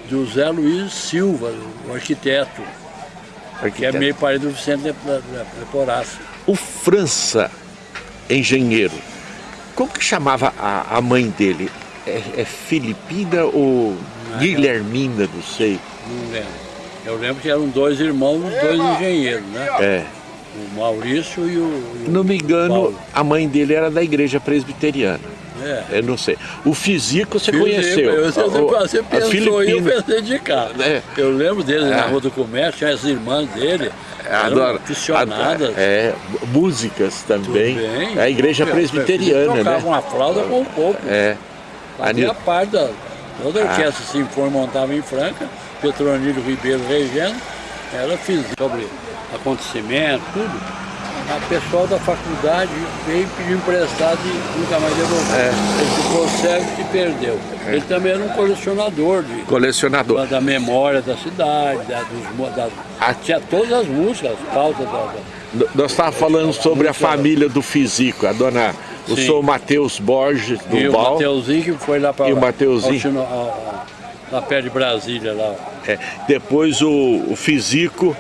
do Zé Luiz Silva, o arquiteto, que é arquiteto. meio parente do Vicente Porassa. O França, engenheiro, como que chamava a, a mãe dele? É, é Filipina ou Guilhermina, não sei. Não lembro. Eu lembro que eram dois irmãos, dois engenheiros, né? É. O Maurício e o. e Não me engano, a mãe dele era da igreja presbiteriana. É. Eu não sei. O físico você Fiz- conheceu. Eu, você, você a pensou e eu pensei de cá. É. Eu lembro dele na É. Rua do Comércio, tinha as irmãs dele, eram Adoro. aficionadas. É, músicas também. Bem. É a igreja presbiteriana, né? Tocavam a flauta com o povo. É. Fazia Anil- parte da toda a orquestra sinfônica montava em Franca, Petronílio Ribeiro regendo, ela fez sobre acontecimento, tudo. A pessoal da faculdade veio pedir emprestado e nunca mais devolveu. É. Ele ficou cego e perdeu. Ele também era um colecionador de, Colecionador. da, memória da cidade, da, dos, da, Ah. tinha todas as músicas, as pautas da, da- Nós estávamos falando sobre a família do físico, a dona, o Sim. senhor Matheus Borges do e o Bal. Mateuzinho que foi lá para E o Mateuzinho. lá perto de Brasília lá. É, depois o, o físico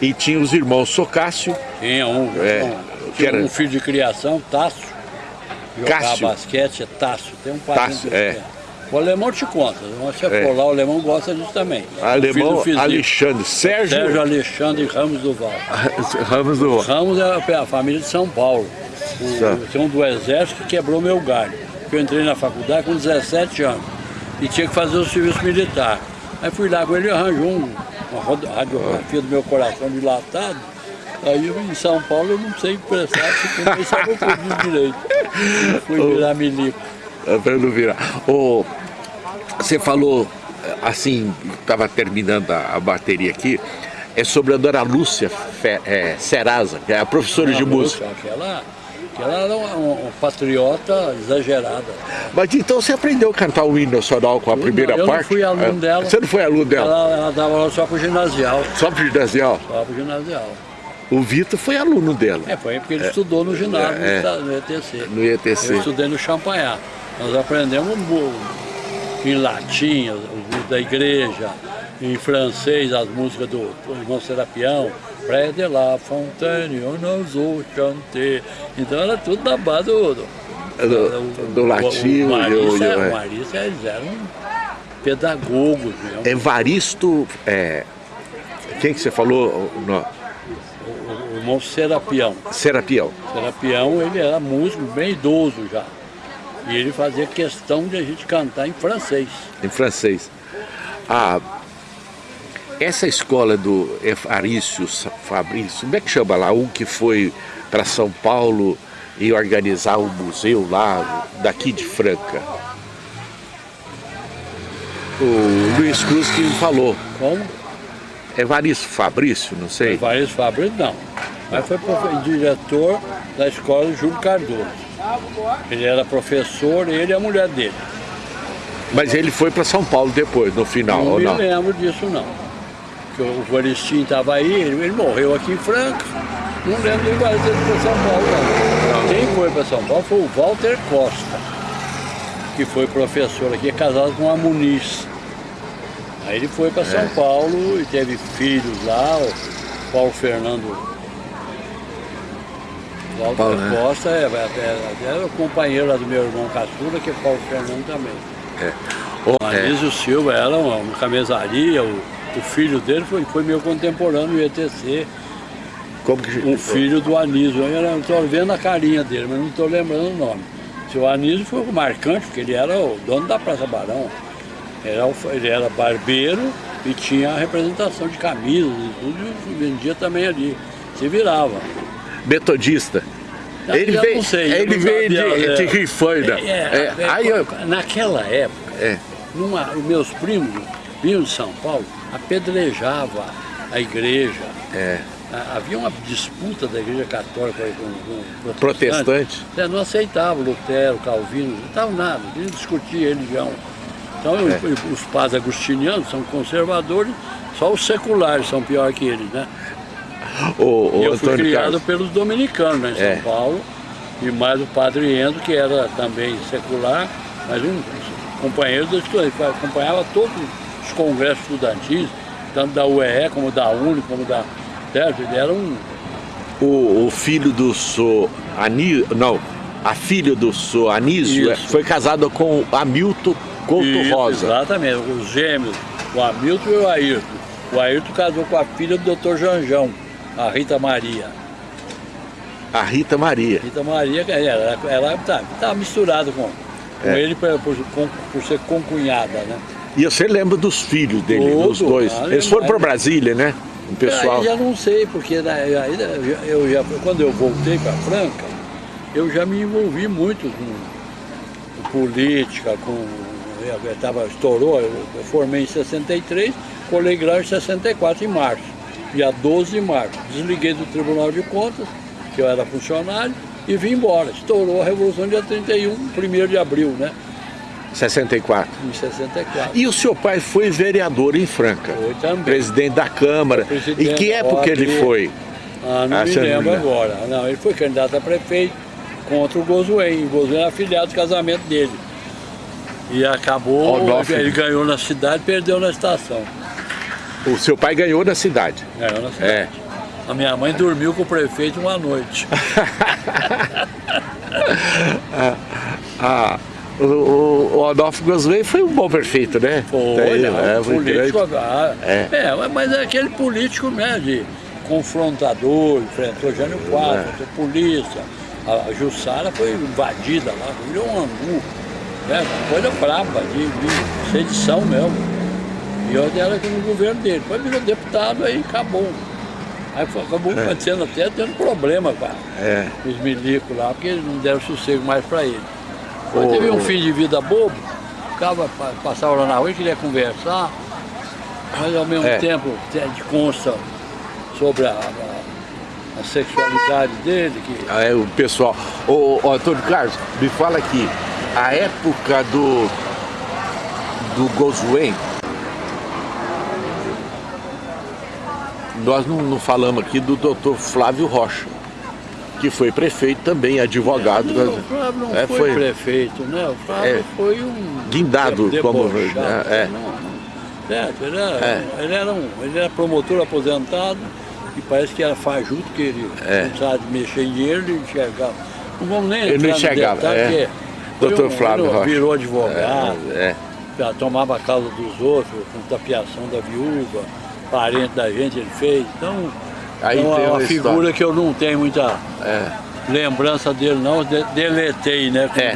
e tinha os irmãos Socácio, Tinha um, É, um, que era- um filho de criação, Tássio. Cássio. basquete, é Tássio. Tem um parente Tássio, é. O alemão te conta. Se você É. for lá, o alemão gosta disso também. Alemão. Alexandre, Sérgio, Sérgio Alexandre Ramos Duval. Ramos do Ramos é a família de São Paulo. O, Tá. tem um do exército que quebrou meu galho. Eu entrei na faculdade com 17 anos e tinha que fazer o serviço militar. Aí fui lá com ele e arranjou um- uma radiografia do meu coração dilatado. Aí em São Paulo eu não sei sabia o que eu fiz direito. Eu fui virar milico. para não virar. Ô, você falou, assim, estava terminando a, a bateria aqui, é sobre a dona Lúcia Fe, é, Serasa, que é a professora de música. Aquela, aquela era uma, uma patriota exagerada. Mas então você aprendeu a cantar o hino nacional com a primeira eu não parte? fui aluno É, dela. Você não foi aluno dela? Ela, ela dava aula só pro ginasial. Só para ginasial? Só pro ginasial. O Vitor foi aluno dela. É, foi porque ele estudou no ginásio, É, é. no ETC. No ETC. Eu estudei no Champagnat. Nós aprendemos em latim, da igreja, em francês, as músicas do irmão Serapião, Pré de la Fontaine, on a chanté. Então era tudo da base do, do, Do, do latim. o, e o- o Marista, eles eram pedagogos mesmo. Evaristo, é, quem que você falou? No, O, o irmão Serapião. Serapião. Serapião, ele era músico bem idoso já. E ele fazia questão de a gente cantar em francês. em francês. Ah, essa escola do Evarício Fabrício, como é que chama lá? Um que foi para São Paulo e organizar o museu lá, daqui de Franca. O Luiz Cruz que me falou. Como? Evaristo Fabrício, não sei. Vários Fabrício, não. Mas foi diretor da escola Júlio Cardoso. Ele era professor, ele e a mulher dele. Mas ele foi para São Paulo depois, no final, não ou me não? lembro disso, não. Porque o Varistinho estava aí, ele, ele morreu aqui em Franca. Não lembro ter ido para São Paulo, não. Quem foi para São Paulo foi o Walter Costa, que foi professor aqui, é casado com a Muniz. Aí ele foi para É. São Paulo e teve filhos lá, o Paulo Fernando. Walter Paulo, né? Costa é, é, era o companheiro lá do meu irmão Caçula, que é Paulo Fernando também. Ô, O é, Anísio Silva era uma, uma camesaria, o, o filho dele foi, foi meu contemporâneo ETC, como que... um filho do Anísio. Eu estou vendo a carinha dele, mas não estou lembrando o nome. O Anísio foi o marcante, porque ele era o dono da Praça Barão. Era, ele era barbeiro e tinha a representação de camisas e tudo, e vendia também ali. Se virava. Metodista. Ele veio, não sei, ele veio de, de é. Rifaina. É, É, é, aí eu- Naquela época, é. Numa, meus primos vinham de São Paulo, apedrejava a igreja, É. havia uma disputa da igreja católica com, com protestantes. É, não aceitava Lutero, Calvino, não estava nada, queria discutir religião. Então é. os padres agustinianos são conservadores, só os seculares são pior que eles, né? O, o eu fui Antônio criado Carlos. pelos dominicanos né, em São É. Paulo, e mais o padre Endo, que era também secular, mas um companheiro da escola, acompanhava todos os congressos estudantis, tanto da UE como da UNE, como da... Certo? Ele era um... O, o filho do Sr. Anísio, não, a filha do Sr. Anísio é, Isso. foi casada com Hamilton Couto Isso, Rosa. Exatamente, os gêmeos, o Hamilton e o Ayrton. O Ayrton casou com a filha do Dr. Janjão, a Rita Maria. A Rita Maria. Rita Maria, ela, estava tá, misturada com, com É. ele por, por, por ser concunhada, né? E você lembra dos filhos dele, Tudo, dos dois? ah, Eles foram para. Brasília, né? O pessoal. Aí já não sei, porque aí eu já, quando eu voltei para Franca, eu já me envolvi muito com, política, com. Eu tava, estourou, eu, eu formei em 63, colei grau em 64, em março. Dia 12 de março. Desliguei do Tribunal de Contas, que eu era funcionário, e vim embora. Estourou a Revolução dia 31, 1 de abril, né? 64. Em 64. E o seu pai foi vereador em Franca. Foi também. Presidente da Câmara. Presidente e que época ele foi? Ah, não Ah, me não lembro lembra. agora. Não, ele foi candidato a prefeito contra o Gozuém. O Gozuém era afiliado do casamento dele. E acabou, ele ganhou na cidade perdeu na estação. O seu pai ganhou na cidade. Ganhou na cidade. É. A minha mãe dormiu com o prefeito uma noite. Ah, o, o, o Adolfo Gosway foi um bom prefeito, né? Foi, não, é, foi político. ah, É. é. mas é aquele político né, de confrontador, enfrentou Jânio Quadro, É. polícia. A Jussara foi invadida lá, virou um angu. Né, uma coisa braba, de, de sedição mesmo. E eu era aqui no governo dele. Depois virou deputado, aí acabou. Aí foi- acabou acontecendo até tendo problema com É. os milicos lá, porque eles não deram sossego mais para ele. Ô, teve um fim de vida bobo, ficava, pa- passava lá na rua e queria conversar, mas ao mesmo É. tempo te- de consta sobre a, a- a sexualidade dele, que Ah, é, o pessoal. Ô, ô, Antônio Carlos, me fala aqui, a época do do Gosway, nós não, não falamos aqui do doutor Flávio Rocha, que foi prefeito também, advogado. Não, o Flávio não É, foi, foi- prefeito, né? O Flávio É. foi um. Guindado como- debochado, é, é. Não, não. Certo, ele era, É. ele, era um, ele era promotor aposentado e parece que era fajuto, que ele É. não sabe mexer em dinheiro, ele enxergava. Não vamos nem Ele não enxergava, detalhe, é. Doutor um- Flávio Rocha. Virou advogado, É, já tomava a causa dos outros, com tapiação da viúva, parente da gente ele fez. Então, Aí é uma, tem uma história. figura que eu não tenho muita é. lembrança dele não, de- deletei, né? É.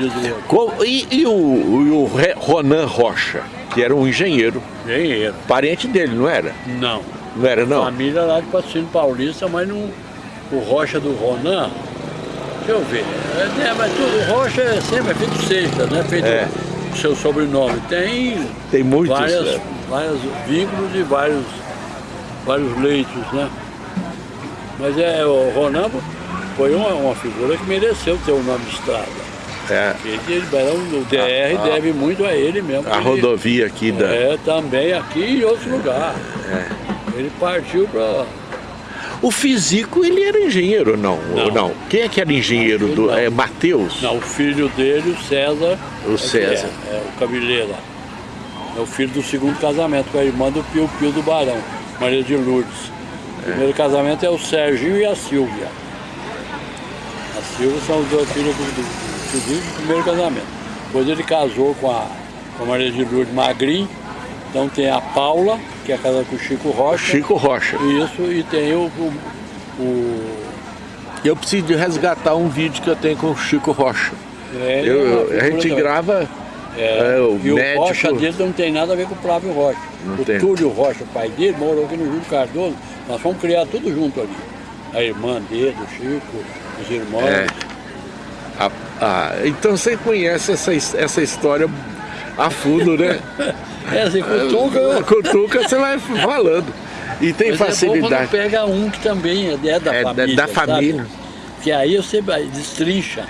E, e o, o Ronan Rocha, que era um engenheiro, Engenheiro. parente dele, não era? Não. Não era, não? Família lá de Patrocínio Paulista, mas não, o Rocha do Ronan, deixa eu ver. É, é, mas tudo, o Rocha é sempre é feito sexta, né? Feito É. o seu sobrenome. Tem Tem muitos. várias, é. vários vínculos e vários, vários leitos, né? Mas é, o Ronan foi uma, uma figura que mereceu ter o nome de estrada. É, Ele, um- o DR Ah, ah. deve muito a ele mesmo. a Ele- rodovia aqui da. É, também aqui e em outros lugares. Ele partiu para. O físico, ele era engenheiro, não? Não. Não? Quem é que era engenheiro? Do, Não. é Mateus? Não, o filho dele, o César. O é que César. É, é o Cabeleira. É o filho do segundo casamento com a irmã do Pio Pio do Barão, Maria de Lourdes. O primeiro casamento é o Serginho e a Silvia. A Silvia são os dois filhos do, do, do, primeiro casamento. Depois ele casou com a, com a Maria de Lourdes Magrin. Então tem a Paula, que é casada com o Chico Rocha. Chico Rocha. Isso, e tem o, o, o Eu preciso resgatar um vídeo que eu tenho com o Chico Rocha. é, Eu- uma a gente também. grava É, é, o e médico. o Rocha dele não tem nada a ver com o Flávio Rocha. Não o tem. Túlio Rocha, o pai dele, morou aqui no Júlio Cardoso. Nós fomos criar tudo junto ali. A irmã dele, o Chico, os irmãos. É. Ah, ah, então você conhece essa, essa história a fundo, né? É, assim, Cutuca, Cutuca você vai falando. E tem Mas facilidade. É bom quando pega um que também é da É, da- família. da sabe? família. Que aí você destrincha.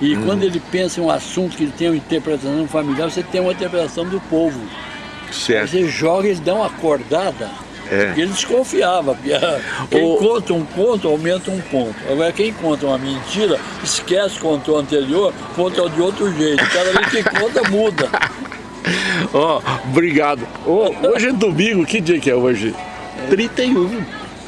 E Hum. quando ele pensa em um assunto que ele tem uma interpretação familiar, você tem uma interpretação do povo. Certo. você joga, ele dá uma acordada. É. Ele desconfiava. porque, ah, Quem conta um conto, aumenta um ponto. Agora, quem conta uma mentira, esquece o conto anterior, conta de outro jeito. Cada vez que conta, muda. Ó, obrigado. Ô, hoje é domingo, que dia que é hoje? 31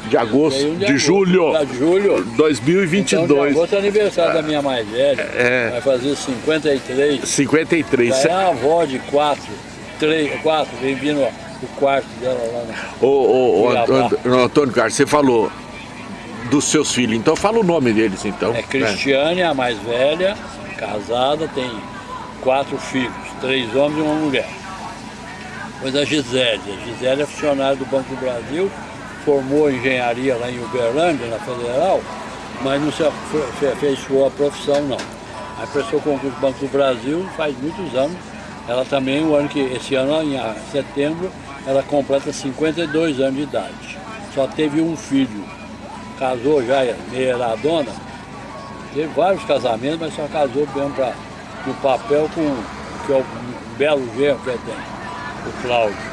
de agosto, de, agosto, julho De julho. Então, de 2022. agosto é aniversário da minha mais velha. É. Vai fazer 53. 53. Já é a avó de quatro, três, quatro, vem vindo ó, o quarto dela lá. No... Ô, ô, ô, Cuiabá. Antônio, Antônio Carlos, você falou dos seus filhos, então fala o nome deles então. É Cristiane, a mais velha, casada, tem quatro filhos, três homens e uma mulher. Depois a Gisele. A Gisele é funcionária do Banco do Brasil, formou engenharia lá em Uberlândia, na Federal, mas não se afe- se afeiçoou a profissão não. Aí prestou concurso do Banco do Brasil faz muitos anos. Ela também, o ano que, esse ano, em setembro, ela completa 52 anos de idade. Só teve um filho. Casou já, é meia heradona, Teve vários casamentos, mas só casou mesmo pra, no papel com que é o belo genro que tem, o Cláudio.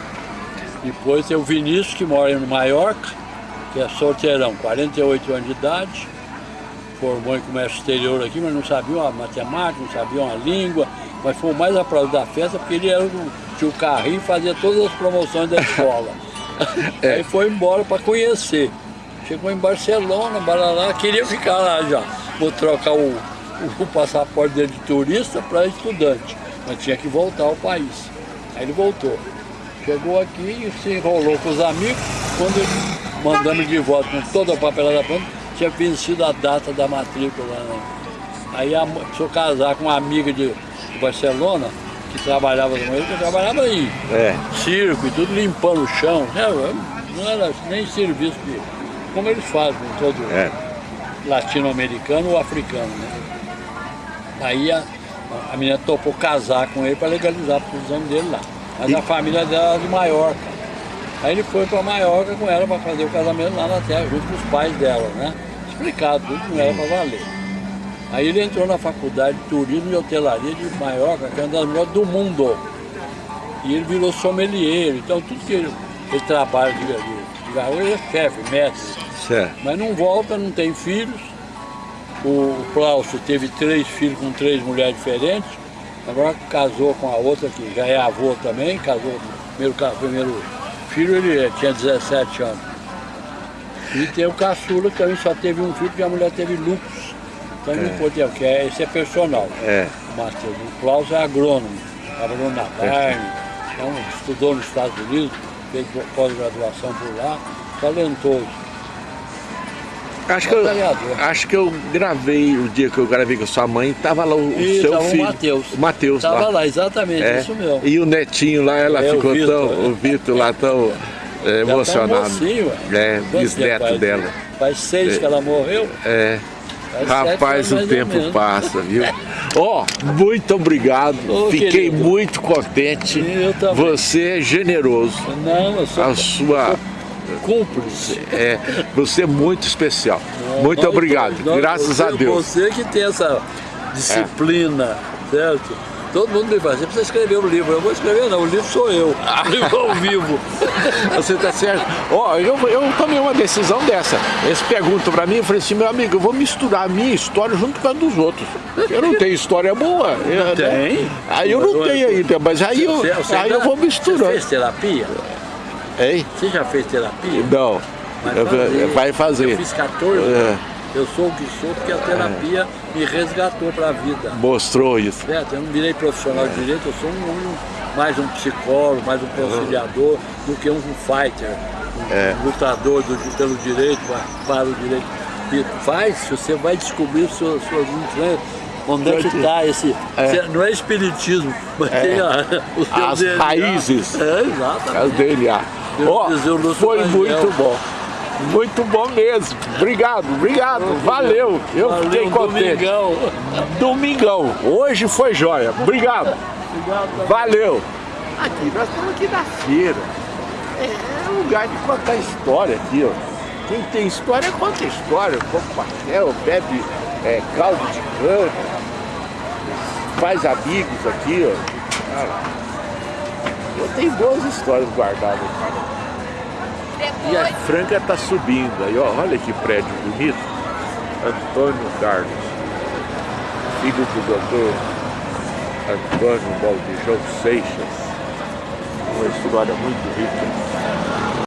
Depois tem o Vinícius, que mora em Maiorca, que é solteirão, 48 anos de idade, formou em comércio exterior aqui, mas não sabia a matemática, não sabia uma língua, mas foi o mais aplaudido da festa porque ele era o, tinha o carrinho e fazia todas as promoções da escola. Aí foi embora para conhecer. Chegou em Barcelona, Baralá, queria ficar lá já. Vou trocar o, o passaporte dele de turista para estudante, mas tinha que voltar ao país. Aí ele voltou. Chegou aqui e se enrolou com os amigos. Quando mandamos de volta com toda a papelada pronta, tinha vencido a data da matrícula. Né? Aí a, precisou casar com uma amiga de, Barcelona, que trabalhava com ele, que trabalhava aí É. circo e tudo limpando o chão. né? Não era nem serviço de, como eles fazem em todo É. latino-americano ou africano. Né? Aí a, a menina topou casar com ele para legalizar a profissão dele lá. Mas a família dela era de Maiorca. Aí ele foi para Maiorca com ela para fazer o casamento lá na terra, junto com os pais dela, né? Explicado tudo com ela para valer. Aí ele entrou na faculdade de turismo e hotelaria de Maiorca, que é uma das melhores do mundo. E ele virou sommelier, então tudo que ele, ele trabalha de, de, garoto, ele é chefe, mestre. Certo. Mas não volta, não tem filhos. O, o Klaucio teve três filhos com três mulheres diferentes. Agora casou com a outra que já é avô também, casou o primeiro, primeiro filho, ele eh, tinha 17 anos. E tem o caçula que também só teve um filho, porque a mulher teve lupus. Então ele não pôde ter, porque é- esse é personal. É. O Matheus. O Klaus é agrônomo, trabalhou na Barne, então estudou nos Estados Unidos, fez pós-graduação por lá, talentoso. Acho que, eu, acho que eu gravei, o dia que eu gravei com sua mãe, tava lá o, o E seu tava o filho. Matheus. O Matheus Estava lá. lá, exatamente, É. isso mesmo. E o netinho lá, ela É, o ficou Vitor. tão. O Vitor lá tão é, tá um emocionado. mocinho, ué. É, bisneto dela. Faz seis que ela morreu. É. Faz Rapaz, o tempo passa, viu? Ó, muito obrigado. Ô, Fiquei querido. muito contente. Eu. Você é generoso. Não, eu sou A sua. Cúmplice. É, você é muito especial. Muito Nós- obrigado. nós- Graças você- a Deus. Você que tem essa disciplina, certo? Todo mundo me fala, você precisa escrever um livro. Eu vou escrever não, o livro sou eu. O livro ao vivo. Você tá certo. Ó, eu, eu tomei uma decisão dessa. Eles perguntam pra mim, eu falei assim, meu amigo, eu vou misturar a minha história junto com a dos outros. Eu não tenho história boa. eu- né? Tem. Aí eu não tenho ainda, mas aí eu, Você- você aí eu vou Você misturando. fez terapia? Hein? Você já fez terapia? Não. Vai Eu- fazer. Vai fazer. Eu fiz 14 É. anos. Eu sou o que sou porque a terapia me resgatou para a vida. Mostrou isso. Certo? Eu não virei profissional de direito, eu sou um, um- mais um psicólogo, mais um conciliador do que um fighter, um É. lutador do- pelo direito, para, o direito. E faz, você vai descobrir suas, suas. Onde é que está esse. É. Não é espiritismo, mas tem a, As DNA. raízes. É, exatamente. As DNA. Eu Ó, dizer o Lúcio foi muito bom. Muito bom mesmo. Obrigado, obrigado. Valeu. Eu Valeu, fiquei contente. Domingão. Domingão. Hoje foi joia. Obrigado. Obrigado. Valeu. Aqui, nós estamos aqui na feira. É, é lugar de contar história aqui, ó. Quem tem história, conta história. Come pastel, bebe é, caldo de cana, faz amigos aqui, ó. Cara, eu tenho boas histórias guardadas aqui. E a Franca está subindo aí, ó. Olha que prédio bonito. Antônio Carlos, filho do doutor Antônio Baldijão Seixas. Uma história muito rica.